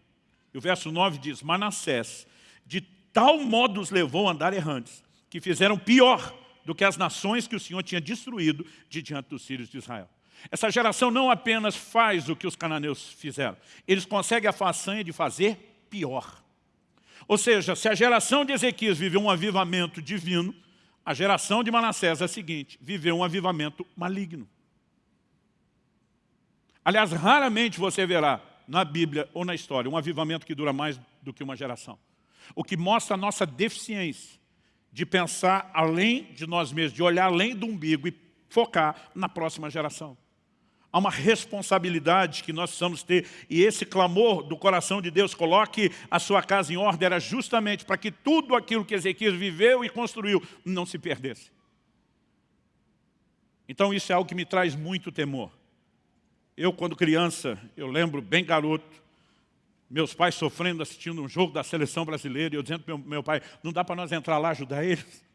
E o verso 9 diz, Manassés, de tal modo os levou a andar errantes, que fizeram pior do que as nações que o Senhor tinha destruído de diante dos filhos de Israel. Essa geração não apenas faz o que os cananeus fizeram, eles conseguem a façanha de fazer pior. Ou seja, se a geração de Ezequias viveu um avivamento divino, a geração de Manassés a seguinte, viveu um avivamento maligno. Aliás, raramente você verá na Bíblia ou na história um avivamento que dura mais do que uma geração. O que mostra a nossa deficiência de pensar além de nós mesmos, de olhar além do umbigo e focar na próxima geração. Há uma responsabilidade que nós precisamos ter, e esse clamor do coração de Deus, coloque a sua casa em ordem, era justamente para que tudo aquilo que Ezequias viveu e construiu não se perdesse. Então isso é algo que me traz muito temor. Eu, quando criança, eu lembro bem garoto, meus pais sofrendo, assistindo um jogo da seleção brasileira, e eu dizendo para meu, meu pai, não dá para nós entrar lá ajudar eles?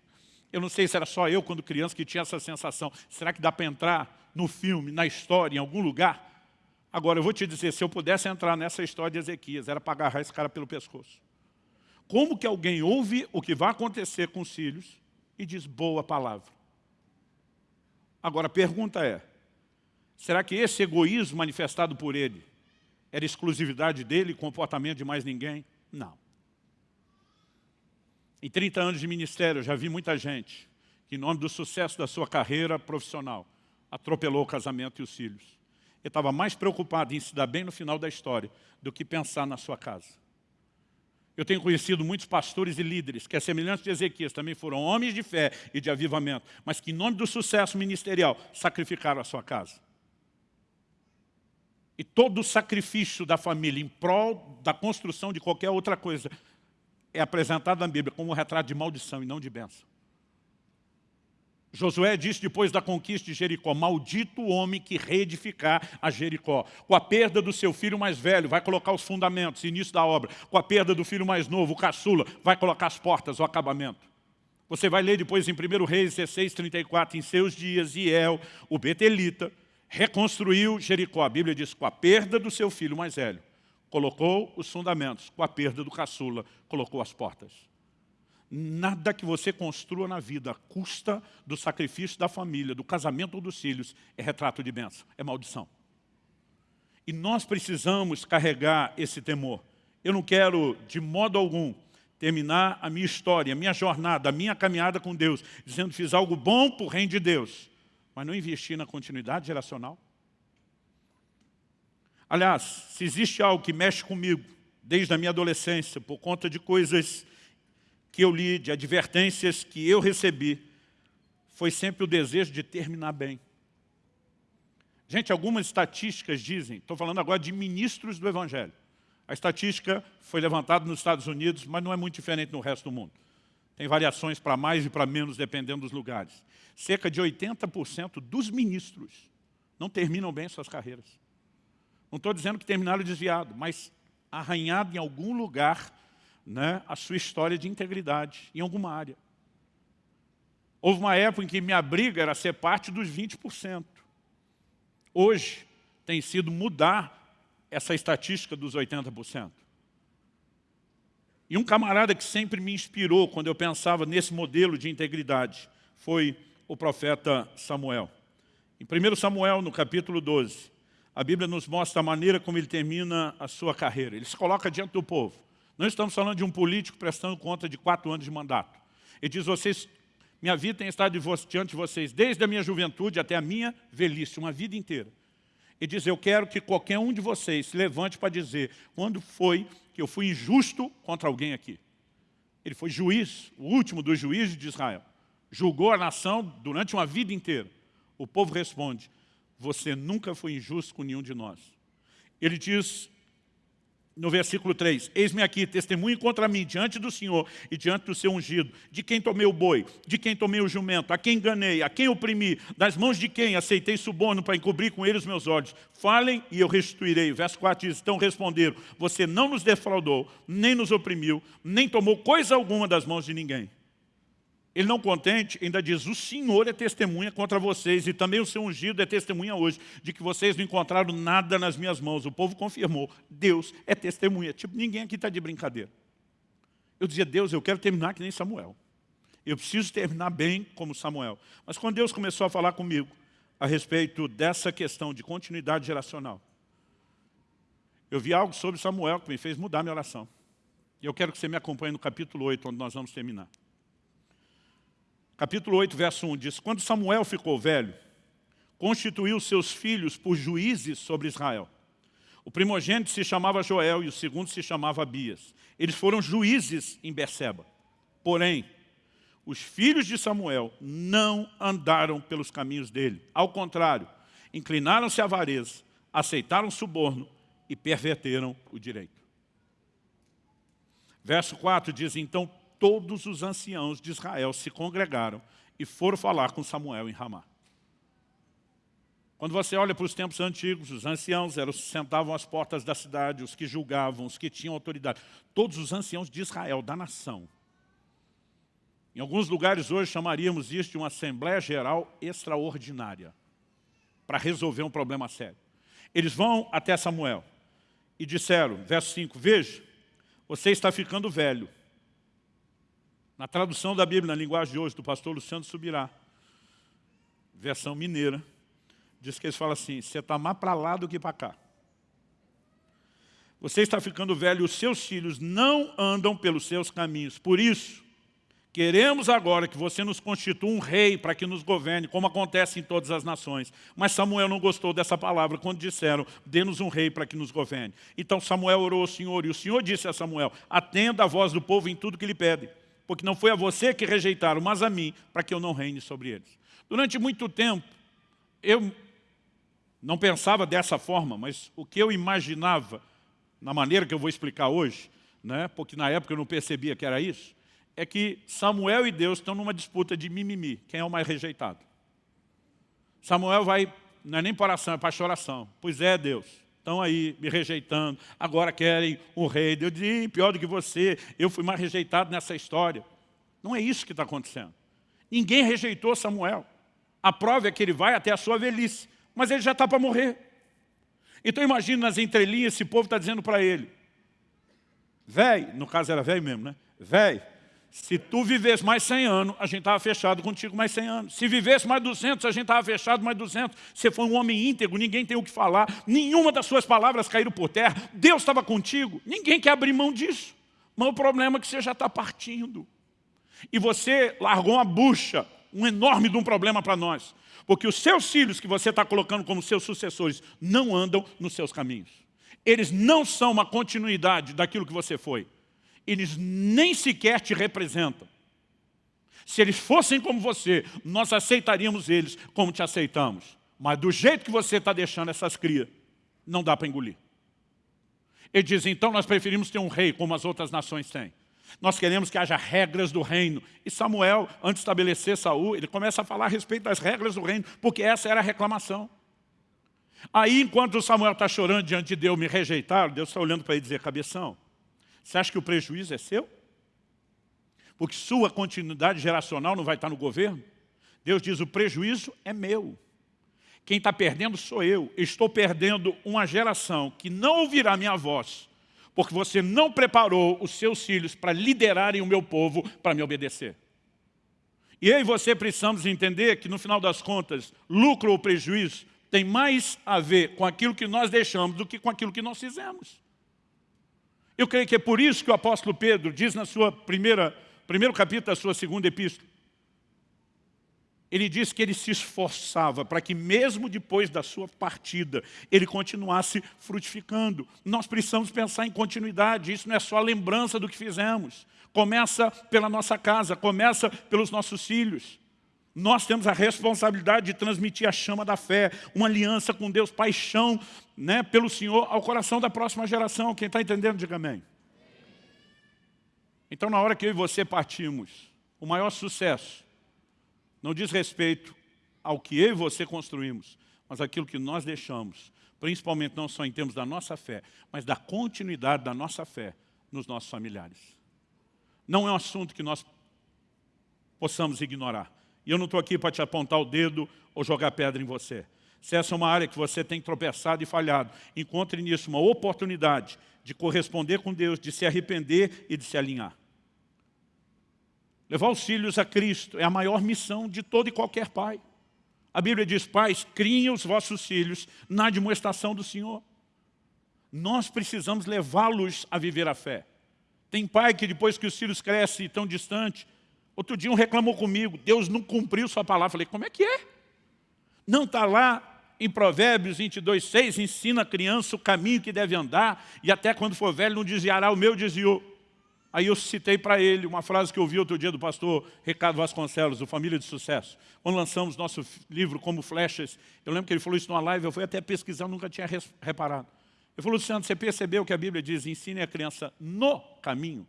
Eu não sei se era só eu, quando criança, que tinha essa sensação. Será que dá para entrar no filme, na história, em algum lugar? Agora, eu vou te dizer, se eu pudesse entrar nessa história de Ezequias, era para agarrar esse cara pelo pescoço. Como que alguém ouve o que vai acontecer com os filhos e diz boa palavra? Agora, a pergunta é, será que esse egoísmo manifestado por ele era exclusividade dele, comportamento de mais ninguém? Não. Em 30 anos de ministério, eu já vi muita gente que, em nome do sucesso da sua carreira profissional, atropelou o casamento e os filhos. Ele estava mais preocupado em se dar bem no final da história do que pensar na sua casa. Eu tenho conhecido muitos pastores e líderes que, a semelhança de Ezequias, também foram homens de fé e de avivamento, mas que, em nome do sucesso ministerial, sacrificaram a sua casa. E todo o sacrifício da família em prol da construção de qualquer outra coisa é apresentado na Bíblia como um retrato de maldição e não de bênção. Josué disse depois da conquista de Jericó, maldito o homem que reedificar a Jericó. Com a perda do seu filho mais velho, vai colocar os fundamentos, início da obra. Com a perda do filho mais novo, o caçula, vai colocar as portas, o acabamento. Você vai ler depois em 1 Reis 16, 34, em seus dias, Iel, o Betelita, reconstruiu Jericó. A Bíblia diz, com a perda do seu filho mais velho, colocou os fundamentos. Com a perda do caçula, colocou as portas. Nada que você construa na vida custa do sacrifício da família, do casamento ou dos filhos, é retrato de bênção, é maldição. E nós precisamos carregar esse temor. Eu não quero, de modo algum, terminar a minha história, a minha jornada, a minha caminhada com Deus, dizendo fiz algo bom para o reino de Deus, mas não investir na continuidade geracional. Aliás, se existe algo que mexe comigo, desde a minha adolescência, por conta de coisas que eu li, de advertências que eu recebi, foi sempre o desejo de terminar bem. Gente, algumas estatísticas dizem, estou falando agora de ministros do Evangelho. A estatística foi levantada nos Estados Unidos, mas não é muito diferente no resto do mundo. Tem variações para mais e para menos, dependendo dos lugares. Cerca de 80% dos ministros não terminam bem suas carreiras. Não estou dizendo que terminaram desviado, mas arranhado em algum lugar né, a sua história de integridade em alguma área. Houve uma época em que minha briga era ser parte dos 20%. Hoje tem sido mudar essa estatística dos 80%. E um camarada que sempre me inspirou quando eu pensava nesse modelo de integridade foi o profeta Samuel. Em 1 Samuel, no capítulo 12, a Bíblia nos mostra a maneira como ele termina a sua carreira. Ele se coloca diante do povo. Não estamos falando de um político prestando conta de quatro anos de mandato. Ele diz, vocês, minha vida tem estado diante de vocês desde a minha juventude até a minha velhice, uma vida inteira. Ele diz, eu quero que qualquer um de vocês se levante para dizer quando foi que eu fui injusto contra alguém aqui. Ele foi juiz, o último dos juízes de Israel. Julgou a nação durante uma vida inteira. O povo responde, você nunca foi injusto com nenhum de nós. Ele diz, no versículo 3, eis-me aqui, testemunho contra mim, diante do Senhor e diante do seu ungido, de quem tomei o boi, de quem tomei o jumento, a quem enganei, a quem oprimi, das mãos de quem aceitei suborno para encobrir com ele os meus olhos. Falem e eu restituirei. Verso 4 diz, então responderam, você não nos defraudou, nem nos oprimiu, nem tomou coisa alguma das mãos de ninguém. Ele não contente, ainda diz, o Senhor é testemunha contra vocês e também o seu ungido é testemunha hoje de que vocês não encontraram nada nas minhas mãos. O povo confirmou, Deus é testemunha. Tipo, ninguém aqui está de brincadeira. Eu dizia, Deus, eu quero terminar que nem Samuel. Eu preciso terminar bem como Samuel. Mas quando Deus começou a falar comigo a respeito dessa questão de continuidade geracional, eu vi algo sobre Samuel que me fez mudar minha oração. E eu quero que você me acompanhe no capítulo 8, onde nós vamos terminar capítulo 8, verso 1, diz, Quando Samuel ficou velho, constituiu seus filhos por juízes sobre Israel. O primogênito se chamava Joel e o segundo se chamava Abias. Eles foram juízes em Beceba. Porém, os filhos de Samuel não andaram pelos caminhos dele. Ao contrário, inclinaram-se à avareza, aceitaram suborno e perverteram o direito. Verso 4 diz, então todos os anciãos de Israel se congregaram e foram falar com Samuel em Ramá. Quando você olha para os tempos antigos, os anciãos eram, sentavam às portas da cidade, os que julgavam, os que tinham autoridade. Todos os anciãos de Israel, da nação. Em alguns lugares hoje chamaríamos isso de uma Assembleia Geral Extraordinária, para resolver um problema sério. Eles vão até Samuel e disseram, verso 5, veja, você está ficando velho na tradução da Bíblia, na linguagem de hoje, do pastor Luciano Subirá, versão mineira, diz que eles falam assim, você está mais para lá do que para cá. Você está ficando velho e os seus filhos não andam pelos seus caminhos. Por isso, queremos agora que você nos constitua um rei para que nos governe, como acontece em todas as nações. Mas Samuel não gostou dessa palavra quando disseram, dê-nos um rei para que nos governe. Então Samuel orou ao Senhor, e o Senhor disse a Samuel, atenda a voz do povo em tudo que lhe pede, porque não foi a você que rejeitaram, mas a mim, para que eu não reine sobre eles. Durante muito tempo, eu não pensava dessa forma, mas o que eu imaginava na maneira que eu vou explicar hoje, né, porque na época eu não percebia que era isso, é que Samuel e Deus estão numa disputa de mimimi, quem é o mais rejeitado. Samuel vai, não é nem para oração, é para choração. Pois é, Deus, estão aí me rejeitando, agora querem um rei. Deus diz, pior do que você, eu fui mais rejeitado nessa história. Não é isso que está acontecendo. Ninguém rejeitou Samuel. A prova é que ele vai até a sua velhice, mas ele já está para morrer. Então imagina nas entrelinhas, esse povo está dizendo para ele, véi, no caso era velho mesmo, né? Véi, se tu vivesse mais 100 anos, a gente estava fechado contigo mais 100 anos. Se vivesse mais 200, a gente estava fechado mais 200. Você foi um homem íntegro, ninguém tem o que falar. Nenhuma das suas palavras caíram por terra. Deus estava contigo. Ninguém quer abrir mão disso. Mas o problema é que você já está partindo. E você largou uma bucha, um enorme de um problema para nós. Porque os seus filhos que você está colocando como seus sucessores não andam nos seus caminhos. Eles não são uma continuidade daquilo que você foi. Eles nem sequer te representam. Se eles fossem como você, nós aceitaríamos eles como te aceitamos. Mas do jeito que você está deixando essas crias, não dá para engolir. Ele diz, então nós preferimos ter um rei como as outras nações têm. Nós queremos que haja regras do reino. E Samuel, antes de estabelecer Saul, ele começa a falar a respeito das regras do reino, porque essa era a reclamação. Aí, enquanto Samuel está chorando diante de Deus, me rejeitaram, Deus está olhando para ele e dizer, cabeção, você acha que o prejuízo é seu? Porque sua continuidade geracional não vai estar no governo? Deus diz, o prejuízo é meu. Quem está perdendo sou eu. Estou perdendo uma geração que não ouvirá minha voz, porque você não preparou os seus filhos para liderarem o meu povo para me obedecer. E eu e você precisamos entender que, no final das contas, lucro ou prejuízo tem mais a ver com aquilo que nós deixamos do que com aquilo que nós fizemos. Eu creio que é por isso que o apóstolo Pedro diz na sua primeira, primeiro capítulo da sua segunda epístola, ele diz que ele se esforçava para que mesmo depois da sua partida, ele continuasse frutificando. Nós precisamos pensar em continuidade, isso não é só lembrança do que fizemos. Começa pela nossa casa, começa pelos nossos filhos. Nós temos a responsabilidade de transmitir a chama da fé, uma aliança com Deus, paixão né, pelo Senhor ao coração da próxima geração. Quem está entendendo, diga amém. Então, na hora que eu e você partimos, o maior sucesso não diz respeito ao que eu e você construímos, mas aquilo que nós deixamos, principalmente não só em termos da nossa fé, mas da continuidade da nossa fé nos nossos familiares. Não é um assunto que nós possamos ignorar. E eu não estou aqui para te apontar o dedo ou jogar pedra em você. Se essa é uma área que você tem tropeçado e falhado, encontre nisso uma oportunidade de corresponder com Deus, de se arrepender e de se alinhar. Levar os filhos a Cristo é a maior missão de todo e qualquer pai. A Bíblia diz, pais, criem os vossos filhos na demonstração do Senhor. Nós precisamos levá-los a viver a fé. Tem pai que depois que os filhos crescem e estão distantes, outro dia um reclamou comigo, Deus não cumpriu sua palavra. Falei, como é que é? Não está lá em Provérbios 22, 6, ensina a criança o caminho que deve andar, e até quando for velho não desviará, o meu desviou. Aí eu citei para ele uma frase que eu ouvi outro dia do pastor Ricardo Vasconcelos, do Família de Sucesso. Quando lançamos nosso livro Como Flechas, eu lembro que ele falou isso numa live, eu fui até pesquisar, nunca tinha reparado. Ele falou, Luciano, você percebeu que a Bíblia diz, ensine a criança no caminho,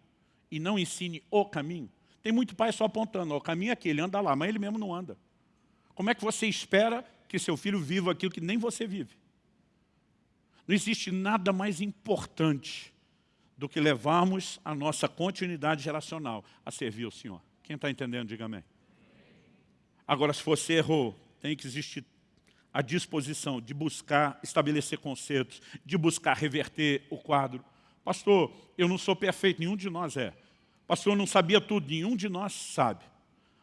e não ensine o caminho? Tem muito pai só apontando, o caminho é aquele, anda lá, mas ele mesmo não anda. Como é que você espera que seu filho viva aquilo que nem você vive? Não existe nada mais importante do que levarmos a nossa continuidade geracional a servir o Senhor. Quem está entendendo, diga amém. Agora, se você errou, tem que existir a disposição de buscar estabelecer concertos, de buscar reverter o quadro. Pastor, eu não sou perfeito, nenhum de nós é. Pastor, não sabia tudo, nenhum de nós sabe.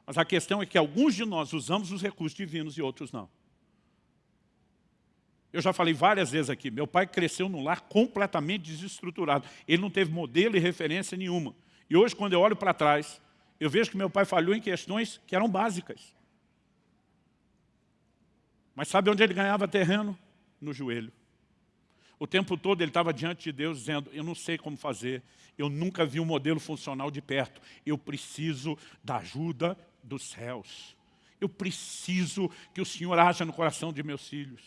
Mas a questão é que alguns de nós usamos os recursos divinos e outros não. Eu já falei várias vezes aqui, meu pai cresceu num lar completamente desestruturado. Ele não teve modelo e referência nenhuma. E hoje, quando eu olho para trás, eu vejo que meu pai falhou em questões que eram básicas. Mas sabe onde ele ganhava terreno? No joelho. O tempo todo ele estava diante de Deus dizendo, eu não sei como fazer, eu nunca vi um modelo funcional de perto, eu preciso da ajuda dos céus. Eu preciso que o Senhor haja no coração de meus filhos.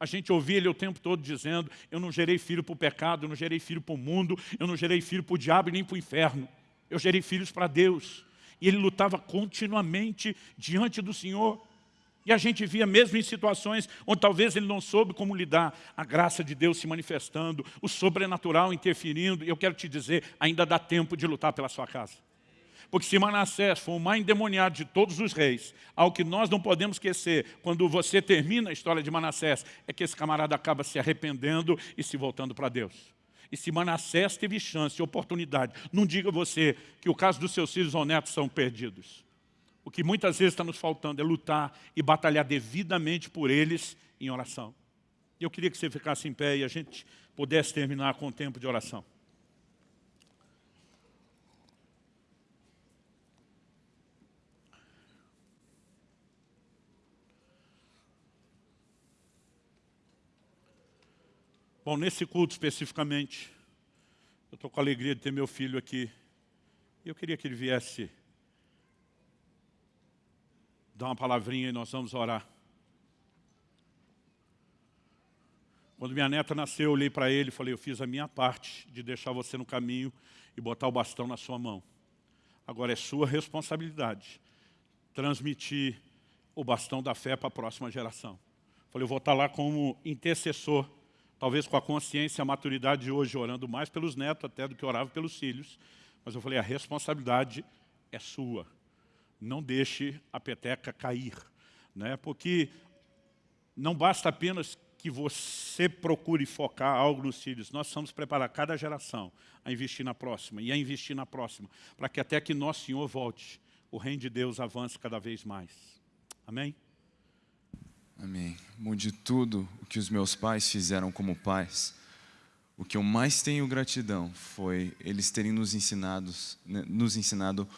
A gente ouvia ele o tempo todo dizendo, eu não gerei filho para o pecado, eu não gerei filho para o mundo, eu não gerei filho para o diabo e nem para o inferno. Eu gerei filhos para Deus. E ele lutava continuamente diante do Senhor. E a gente via mesmo em situações onde talvez ele não soube como lidar, a graça de Deus se manifestando, o sobrenatural interferindo. E eu quero te dizer, ainda dá tempo de lutar pela sua casa. Porque se Manassés foi o mais endemoniado de todos os reis, ao que nós não podemos esquecer, quando você termina a história de Manassés, é que esse camarada acaba se arrependendo e se voltando para Deus. E se Manassés teve chance oportunidade, não diga você que o caso dos seus filhos ou netos são perdidos. O que muitas vezes está nos faltando é lutar e batalhar devidamente por eles em oração. Eu queria que você ficasse em pé e a gente pudesse terminar com o tempo de oração. Bom, nesse culto especificamente, eu estou com a alegria de ter meu filho aqui. Eu queria que ele viesse dar uma palavrinha e nós vamos orar. Quando minha neta nasceu, eu olhei para ele e falei, eu fiz a minha parte de deixar você no caminho e botar o bastão na sua mão. Agora é sua responsabilidade transmitir o bastão da fé para a próxima geração. Falei, eu vou estar lá como intercessor talvez com a consciência e a maturidade de hoje, orando mais pelos netos até do que orava pelos filhos. Mas eu falei, a responsabilidade é sua. Não deixe a peteca cair. Né? Porque não basta apenas que você procure focar algo nos filhos. Nós precisamos preparar cada geração a investir na próxima e a investir na próxima, para que até que nosso Senhor volte, o reino de Deus avance cada vez mais. Amém? Amém. Bom, de tudo o que os meus pais fizeram como pais, o que eu mais tenho gratidão foi eles terem nos ensinado, né, nos ensinado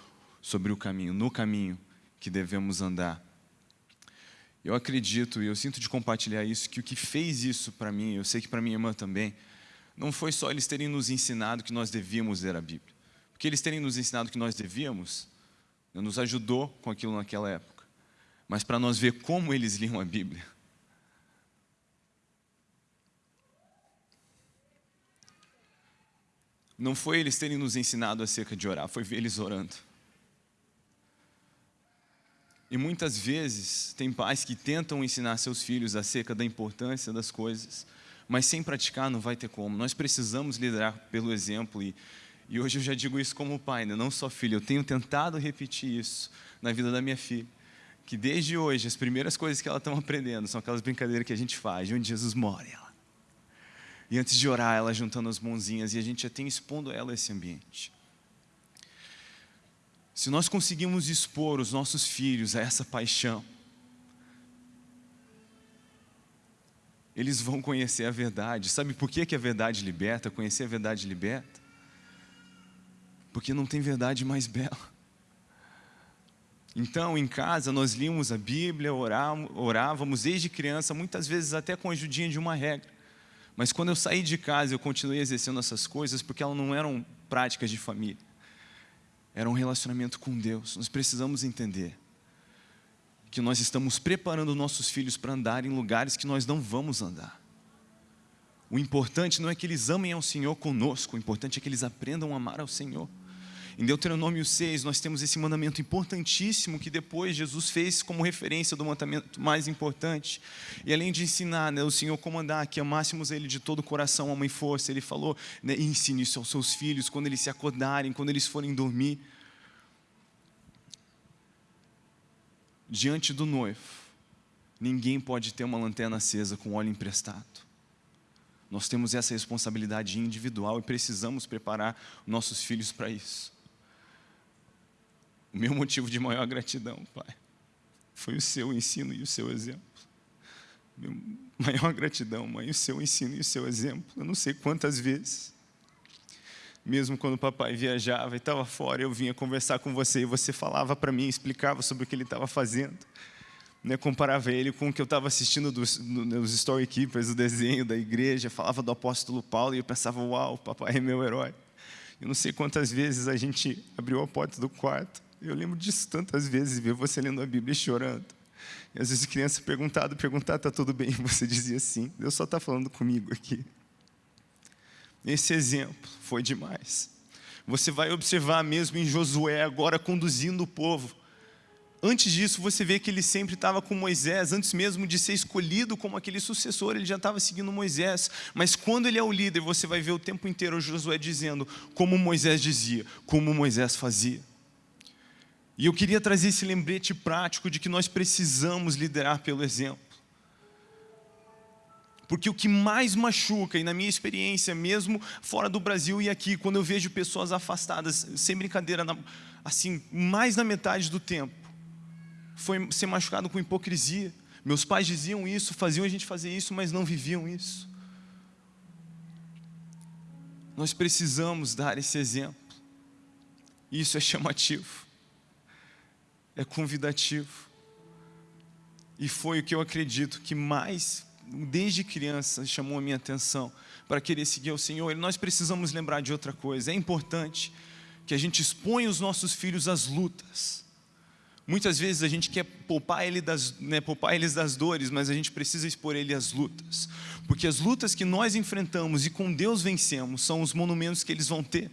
sobre o caminho, no caminho que devemos andar. Eu acredito e eu sinto de compartilhar isso, que o que fez isso para mim, eu sei que para minha irmã também, não foi só eles terem nos ensinado que nós devíamos ler a Bíblia. Porque eles terem nos ensinado que nós devíamos, nos ajudou com aquilo naquela época mas para nós ver como eles liam a Bíblia. Não foi eles terem nos ensinado acerca de orar, foi ver eles orando. E muitas vezes tem pais que tentam ensinar seus filhos acerca da importância das coisas, mas sem praticar não vai ter como. Nós precisamos liderar pelo exemplo e, e hoje eu já digo isso como pai, né? não só filho. Eu tenho tentado repetir isso na vida da minha filha que desde hoje as primeiras coisas que ela está aprendendo são aquelas brincadeiras que a gente faz, de onde Jesus mora. Ela. E antes de orar, ela juntando as mãozinhas e a gente já tem expondo ela esse ambiente. Se nós conseguimos expor os nossos filhos a essa paixão, eles vão conhecer a verdade. Sabe por que, que a verdade liberta? Conhecer a verdade liberta? Porque não tem verdade mais bela. Então, em casa, nós líamos a Bíblia, orávamos desde criança, muitas vezes até com a ajudinha de uma regra. Mas quando eu saí de casa, eu continuei exercendo essas coisas porque elas não eram práticas de família. Era um relacionamento com Deus. Nós precisamos entender que nós estamos preparando nossos filhos para andar em lugares que nós não vamos andar. O importante não é que eles amem ao Senhor conosco, o importante é que eles aprendam a amar ao Senhor. Em Deuteronômio 6, nós temos esse mandamento importantíssimo que depois Jesus fez como referência do mandamento mais importante. E além de ensinar né, o Senhor como andar, que amássemos Ele de todo o coração, alma e força, Ele falou, né, ensine isso aos seus filhos, quando eles se acordarem, quando eles forem dormir. Diante do noivo, ninguém pode ter uma lanterna acesa com óleo emprestado. Nós temos essa responsabilidade individual e precisamos preparar nossos filhos para isso. O meu motivo de maior gratidão, Pai, foi o seu ensino e o seu exemplo. Meu maior gratidão, Mãe, o seu ensino e o seu exemplo. Eu não sei quantas vezes, mesmo quando o papai viajava e estava fora, eu vinha conversar com você e você falava para mim, explicava sobre o que ele estava fazendo. Né, comparava ele com o que eu estava assistindo dos, nos Story Keepers, o desenho da igreja, falava do apóstolo Paulo e eu pensava, uau, papai é meu herói. Eu não sei quantas vezes a gente abriu a porta do quarto. Eu lembro disso tantas vezes, ver você lendo a Bíblia e chorando. E às vezes criança perguntado, perguntar, está tudo bem? E você dizia sim, Deus só está falando comigo aqui. Esse exemplo foi demais. Você vai observar mesmo em Josué agora conduzindo o povo. Antes disso, você vê que ele sempre estava com Moisés, antes mesmo de ser escolhido como aquele sucessor, ele já estava seguindo Moisés. Mas quando ele é o líder, você vai ver o tempo inteiro Josué dizendo como Moisés dizia, como Moisés fazia. E eu queria trazer esse lembrete prático de que nós precisamos liderar pelo exemplo. Porque o que mais machuca, e na minha experiência, mesmo fora do Brasil e aqui, quando eu vejo pessoas afastadas, sem brincadeira, assim, mais na metade do tempo, foi ser machucado com hipocrisia. Meus pais diziam isso, faziam a gente fazer isso, mas não viviam isso. Nós precisamos dar esse exemplo. Isso é chamativo, é convidativo. E foi o que eu acredito que mais, desde criança, chamou a minha atenção para querer seguir o Senhor. E nós precisamos lembrar de outra coisa. É importante que a gente exponha os nossos filhos às lutas Muitas vezes a gente quer poupar, ele das, né, poupar eles das dores, mas a gente precisa expor ele às lutas. Porque as lutas que nós enfrentamos e com Deus vencemos são os monumentos que eles vão ter.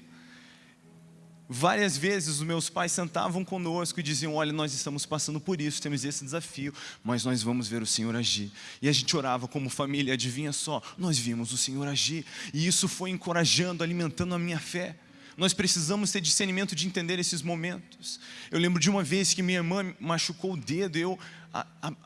Várias vezes os meus pais sentavam conosco e diziam: Olha, nós estamos passando por isso, temos esse desafio, mas nós vamos ver o Senhor agir. E a gente orava como família, adivinha só, nós vimos o Senhor agir, e isso foi encorajando, alimentando a minha fé. Nós precisamos ter discernimento de entender esses momentos. Eu lembro de uma vez que minha irmã machucou o dedo, eu,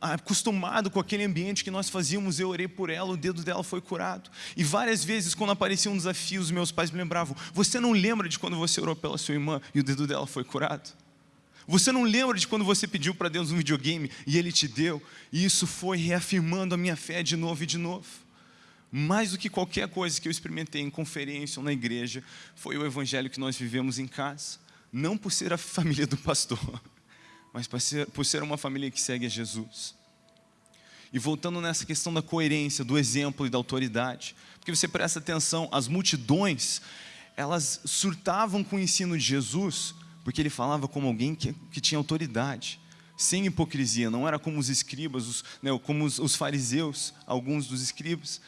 acostumado com aquele ambiente que nós fazíamos, eu orei por ela, o dedo dela foi curado. E várias vezes, quando apareciam um desafio, os meus pais me lembravam: Você não lembra de quando você orou pela sua irmã e o dedo dela foi curado? Você não lembra de quando você pediu para Deus um videogame e Ele te deu? E isso foi reafirmando a minha fé de novo e de novo mais do que qualquer coisa que eu experimentei em conferência ou na igreja, foi o evangelho que nós vivemos em casa. Não por ser a família do pastor, mas por ser, uma família que segue a Jesus. E voltando nessa questão da coerência, do exemplo e da autoridade, porque você presta atenção, as multidões, elas surtavam com o ensino de Jesus, porque ele falava como alguém que, que tinha autoridade, sem hipocrisia, não era como os escribas, os, né, como os, os fariseus, alguns dos escribas,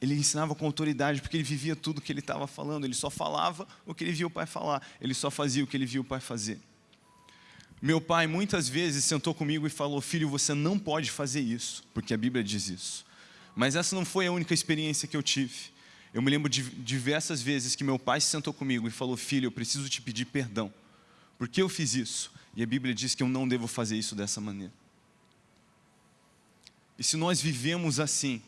ele ensinava com autoridade, porque ele vivia tudo o que ele estava falando, ele só falava o que ele via o pai falar, ele só fazia o que ele via o pai fazer. Meu pai muitas vezes sentou comigo e falou: Filho, você não pode fazer isso, porque a Bíblia diz isso. Mas essa não foi a única experiência que eu tive. Eu me lembro de diversas vezes que meu pai se sentou comigo e falou: Filho, eu preciso te pedir perdão, porque eu fiz isso. E a Bíblia diz que eu não devo fazer isso dessa maneira. E se nós vivemos assim,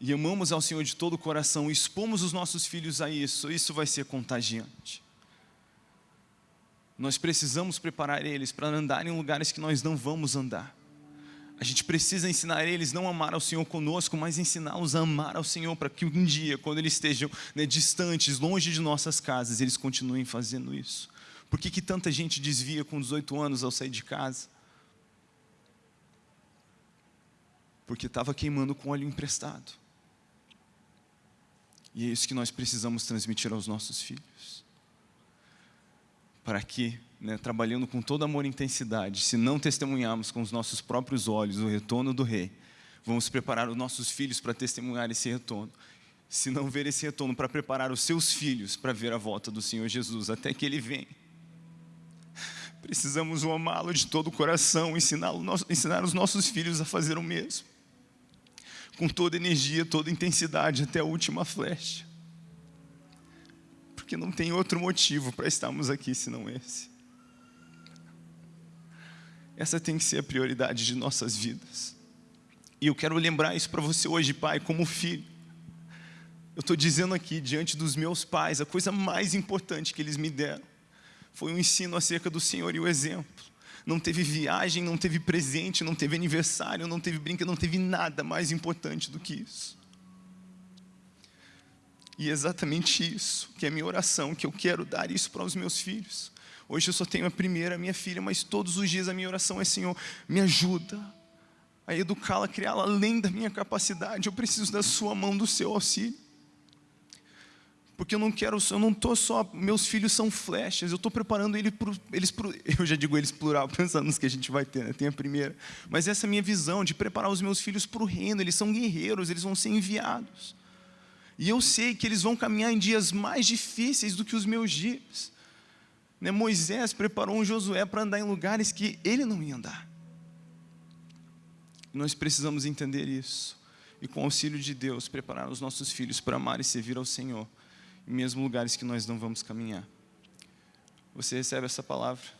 e amamos ao Senhor de todo o coração, e expomos os nossos filhos a isso, isso vai ser contagiante. Nós precisamos preparar eles para andar em lugares que nós não vamos andar. A gente precisa ensinar eles não amar ao Senhor conosco, mas ensiná-los a amar ao Senhor, para que um dia, quando eles estejam né, distantes, longe de nossas casas, eles continuem fazendo isso. Por que, que tanta gente desvia com 18 anos ao sair de casa? Porque estava queimando com óleo emprestado. E é isso que nós precisamos transmitir aos nossos filhos. Para que, né, trabalhando com todo amor e intensidade, se não testemunharmos com os nossos próprios olhos o retorno do Rei, vamos preparar os nossos filhos para testemunhar esse retorno. Se não ver esse retorno, para preparar os seus filhos para ver a volta do Senhor Jesus, até que Ele venha. Precisamos amá-lo de todo o coração, ensinar, ensinar os nossos filhos a fazer o mesmo com toda energia, toda intensidade, até a última flecha. Porque não tem outro motivo para estarmos aqui senão esse. Essa tem que ser a prioridade de nossas vidas. E eu quero lembrar isso para você hoje, pai, como filho. Eu estou dizendo aqui, diante dos meus pais, a coisa mais importante que eles me deram foi um ensino acerca do Senhor e o exemplo. Não teve viagem, não teve presente, não teve aniversário, não teve brinca, não teve nada mais importante do que isso. E é exatamente isso que é a minha oração, que eu quero dar isso para os meus filhos. Hoje eu só tenho a primeira, a minha filha, mas todos os dias a minha oração é: Senhor, me ajuda a educá-la, criá-la além da minha capacidade. Eu preciso da Sua mão, do seu auxílio. Porque eu não quero, eu não estou só, meus filhos são flechas, eu estou preparando ele pro, eles para eu já digo eles plural, pensando nos que a gente vai ter, né? tem a primeira. Mas essa é a minha visão, de preparar os meus filhos para o reino, eles são guerreiros, eles vão ser enviados. E eu sei que eles vão caminhar em dias mais difíceis do que os meus dias. Né? Moisés preparou um Josué para andar em lugares que ele não ia andar. Nós precisamos entender isso. E com o auxílio de Deus, preparar os nossos filhos para amar e servir ao Senhor, em mesmo lugares que nós não vamos caminhar. Você recebe essa palavra?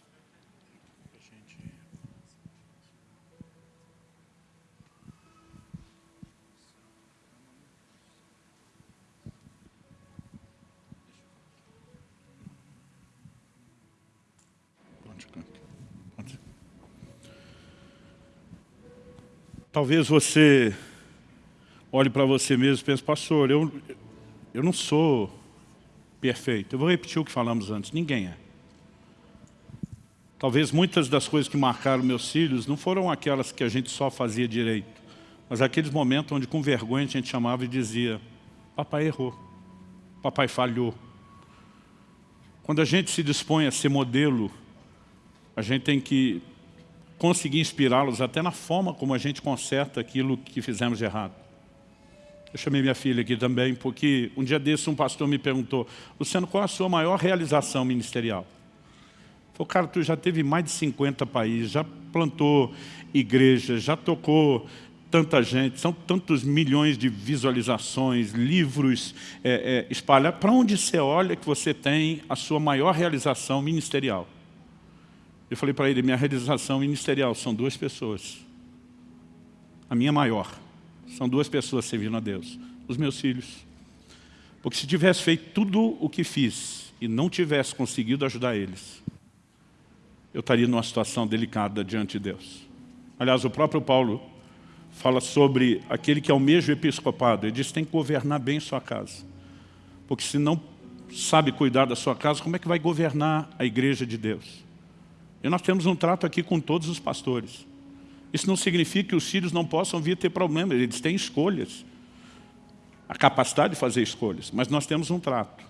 Talvez você olhe para você mesmo e pense, pastor, eu, eu não sou perfeito. Eu vou repetir o que falamos antes, ninguém é. Talvez muitas das coisas que marcaram meus filhos não foram aquelas que a gente só fazia direito, mas aqueles momentos onde com vergonha a gente chamava e dizia, papai errou, papai falhou. Quando a gente se dispõe a ser modelo, a gente tem que conseguir inspirá-los até na forma como a gente conserta aquilo que fizemos de errado. Eu chamei minha filha aqui também, porque um dia desse um pastor me perguntou, Luciano, qual a sua maior realização ministerial? Falei, cara, tu já teve mais de 50 países, já plantou igrejas, já tocou tanta gente, são tantos milhões de visualizações, livros é, é, espalhados. Para onde você olha que você tem a sua maior realização ministerial? Eu falei para ele, minha realização ministerial são duas pessoas. A minha maior. São duas pessoas servindo a Deus. Os meus filhos. Porque se tivesse feito tudo o que fiz e não tivesse conseguido ajudar eles, eu estaria numa situação delicada diante de Deus. Aliás, o próprio Paulo fala sobre aquele que é o mesmo episcopado. Ele diz tem que governar bem sua casa. Porque se não sabe cuidar da sua casa, como é que vai governar a igreja de Deus? E nós temos um trato aqui com todos os pastores. Isso não significa que os filhos não possam vir ter problemas, eles têm escolhas. A capacidade de fazer escolhas, mas nós temos um trato.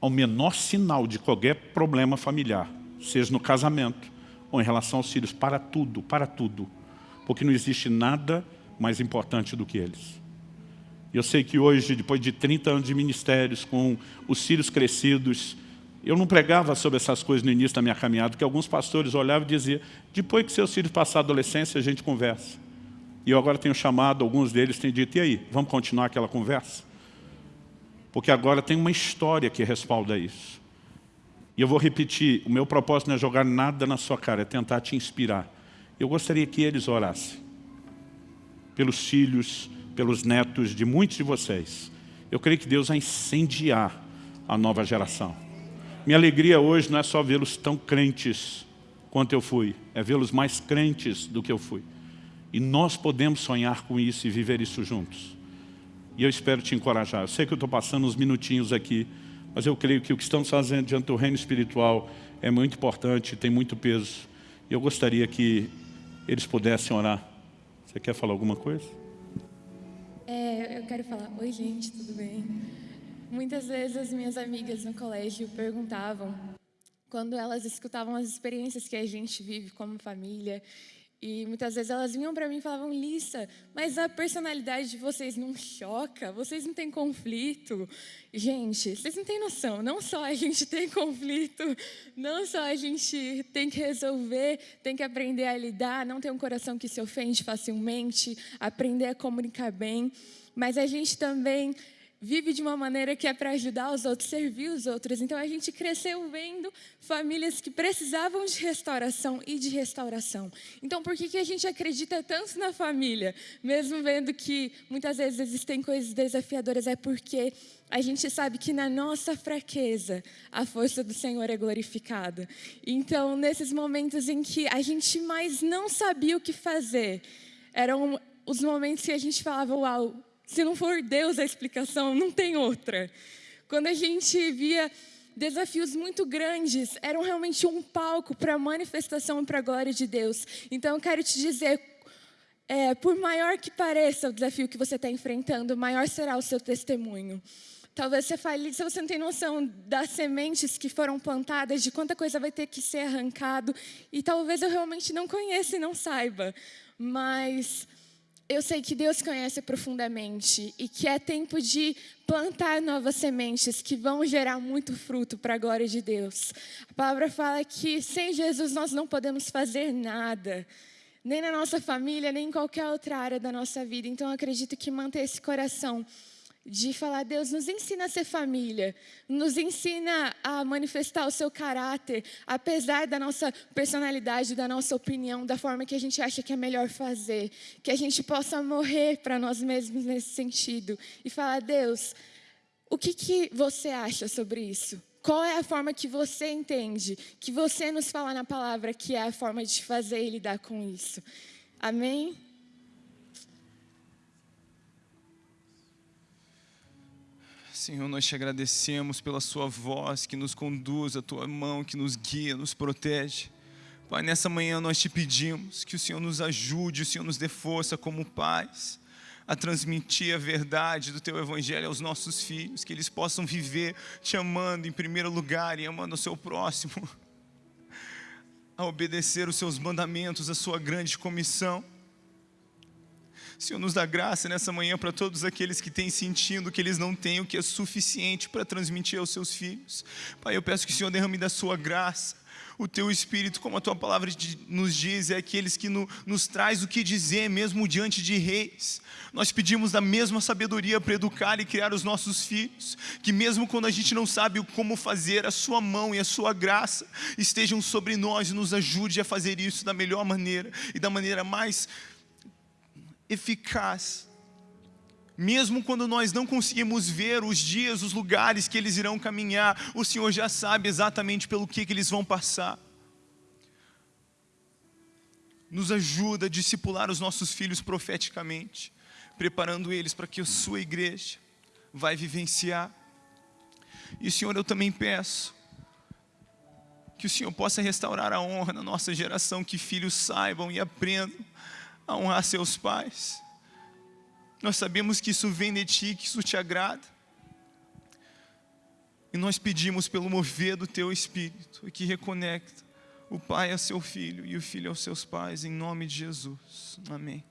Ao menor sinal de qualquer problema familiar, seja no casamento ou em relação aos filhos, para tudo, para tudo. Porque não existe nada mais importante do que eles. Eu sei que hoje, depois de 30 anos de ministérios, com os filhos crescidos, eu não pregava sobre essas coisas no início da minha caminhada, porque alguns pastores olhavam e diziam, depois que seus filhos passarem a adolescência, a gente conversa. E eu agora tenho chamado, alguns deles têm dito, e aí, vamos continuar aquela conversa? Porque agora tem uma história que respalda isso. E eu vou repetir, o meu propósito não é jogar nada na sua cara, é tentar te inspirar. Eu gostaria que eles orassem. Pelos filhos, pelos netos de muitos de vocês. Eu creio que Deus vai incendiar a nova geração. Minha alegria hoje não é só vê-los tão crentes quanto eu fui, é vê-los mais crentes do que eu fui. E nós podemos sonhar com isso e viver isso juntos. E eu espero te encorajar. Eu sei que eu estou passando uns minutinhos aqui, mas eu creio que o que estamos fazendo diante do reino espiritual é muito importante, tem muito peso. E eu gostaria que eles pudessem orar. Você quer falar alguma coisa? É, eu quero falar, oi gente, tudo bem? Muitas vezes as minhas amigas no colégio perguntavam, quando elas escutavam as experiências que a gente vive como família, e muitas vezes elas vinham para mim e falavam, Lissa, mas a personalidade de vocês não choca? Vocês não têm conflito? Gente, vocês não têm noção, não só a gente tem conflito, não só a gente tem que resolver, tem que aprender a lidar, não ter um coração que se ofende facilmente, aprender a comunicar bem, mas a gente também vive de uma maneira que é para ajudar os outros, servir os outros. Então a gente cresceu vendo famílias que precisavam de restauração e de restauração. Então por que, que a gente acredita tanto na família? Mesmo vendo que muitas vezes existem coisas desafiadoras, é porque a gente sabe que na nossa fraqueza a força do Senhor é glorificada. Então, nesses momentos em que a gente mais não sabia o que fazer, eram os momentos que a gente falava: Uau, se não for Deus a explicação, não tem outra. Quando a gente via desafios muito grandes, eram realmente um palco para a manifestação e para a glória de Deus. Então, eu quero te dizer, é, por maior que pareça o desafio que você está enfrentando, maior será o seu testemunho. Talvez você fale, se você não tem noção das sementes que foram plantadas, de quanta coisa vai ter que ser arrancado, e talvez eu realmente não conheça e não saiba, mas eu sei que Deus conhece profundamente e que é tempo de plantar novas sementes que vão gerar muito fruto para a glória de Deus. A palavra fala que sem Jesus nós não podemos fazer nada, nem na nossa família, nem em qualquer outra área da nossa vida. Então acredito que manter esse coração de falar, Deus, nos ensina a ser família, nos ensina a manifestar o seu caráter, apesar da nossa personalidade, da nossa opinião, da forma que a gente acha que é melhor fazer, que a gente possa morrer para nós mesmos nesse sentido e falar, Deus, o que, que você acha sobre isso? Qual é a forma que você entende, que você nos fala na palavra que é a forma de fazer e lidar com isso? Amém? Senhor, nós te agradecemos pela Sua voz que nos conduz, a Tua mão que nos guia, nos protege. Pai, nessa manhã nós te pedimos que o Senhor nos ajude, o Senhor nos dê força como pais a transmitir a verdade do Teu Evangelho aos nossos filhos, que eles possam viver te amando em primeiro lugar e amando o seu próximo, a obedecer os Seus mandamentos, a Sua grande comissão. Senhor, nos dá graça nessa manhã para todos aqueles que têm sentindo que eles não têm o que é suficiente para transmitir aos seus filhos. Pai, eu peço que o Senhor derrame da sua graça, o teu Espírito, como a tua palavra nos diz, é aqueles que no, nos traz o que dizer, mesmo diante de reis. Nós pedimos da mesma sabedoria para educar e criar os nossos filhos, que mesmo quando a gente não sabe como fazer, a sua mão e a sua graça estejam sobre nós e nos ajude a fazer isso da melhor maneira e da maneira mais eficaz. Mesmo quando nós não conseguimos ver os dias, os lugares que eles irão caminhar, o Senhor já sabe exatamente pelo que, que eles vão passar. Nos ajuda a discipular os nossos filhos profeticamente, preparando eles para que a sua igreja vai vivenciar. E Senhor, eu também peço que o Senhor possa restaurar a honra na nossa geração, que filhos saibam e aprendam a honrar seus pais. Nós sabemos que isso vem de Ti, que isso te agrada. E nós pedimos pelo mover do Teu Espírito, que reconecta o pai a seu filho e o filho aos seus pais, em nome de Jesus. Amém.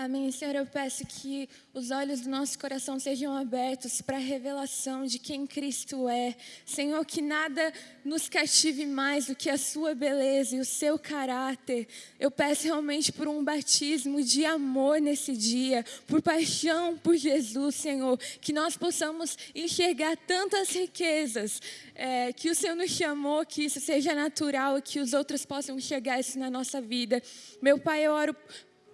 Amém. Senhor, eu peço que os olhos do nosso coração sejam abertos para a revelação de quem Cristo é. Senhor, que nada nos cative mais do que a Sua beleza e o Seu caráter. Eu peço realmente por um batismo de amor nesse dia, por paixão por Jesus, Senhor. Que nós possamos enxergar tantas riquezas é, que o Senhor nos chamou, que isso seja natural e que os outros possam enxergar isso na nossa vida. Meu Pai, eu oro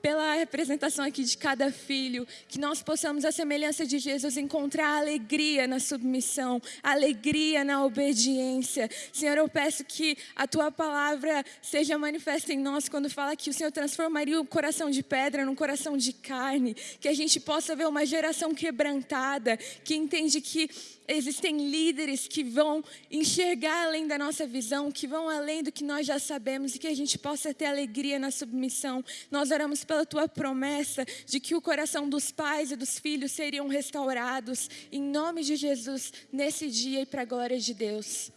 pela representação aqui de cada filho, que nós possamos, a semelhança de Jesus, encontrar alegria na submissão, alegria na obediência. Senhor, eu peço que a tua palavra seja manifesta em nós quando fala que o Senhor transformaria o coração de pedra num coração de carne, que a gente possa ver uma geração quebrantada, que entende que existem líderes que vão enxergar além da nossa visão, que vão além do que nós já sabemos e que a gente possa ter alegria na submissão. Nós oramos pela tua promessa de que o coração dos pais e dos filhos seriam restaurados em nome de Jesus nesse dia e para a glória de Deus.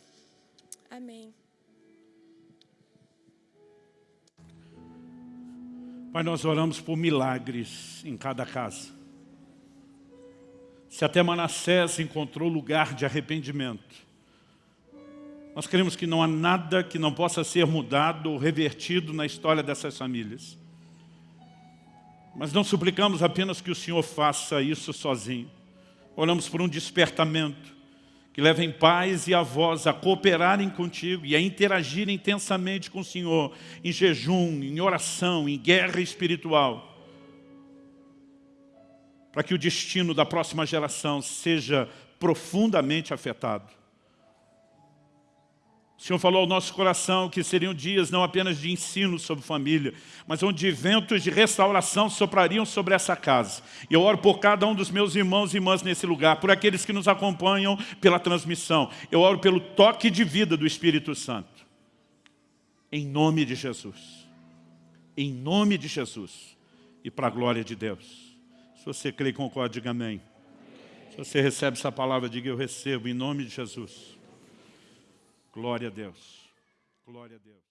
Amém. Pai, nós oramos por milagres em cada casa. Se até Manassés encontrou lugar de arrependimento, nós queremos que não há nada que não possa ser mudado ou revertido na história dessas famílias. Mas não suplicamos apenas que o Senhor faça isso sozinho. Oramos por um despertamento que levem pais e avós a cooperarem contigo e a interagir intensamente com o Senhor, em jejum, em oração, em guerra espiritual, para que o destino da próxima geração seja profundamente afetado. O Senhor falou ao nosso coração que seriam dias não apenas de ensino sobre família, mas onde ventos de restauração soprariam sobre essa casa. E eu oro por cada um dos meus irmãos e irmãs nesse lugar, por aqueles que nos acompanham pela transmissão. Eu oro pelo toque de vida do Espírito Santo. Em nome de Jesus. Em nome de Jesus. E para a glória de Deus. Se você crê e concorda, diga amém. Se você recebe essa palavra, diga eu recebo, em nome de Jesus. Glória a Deus. Glória a Deus.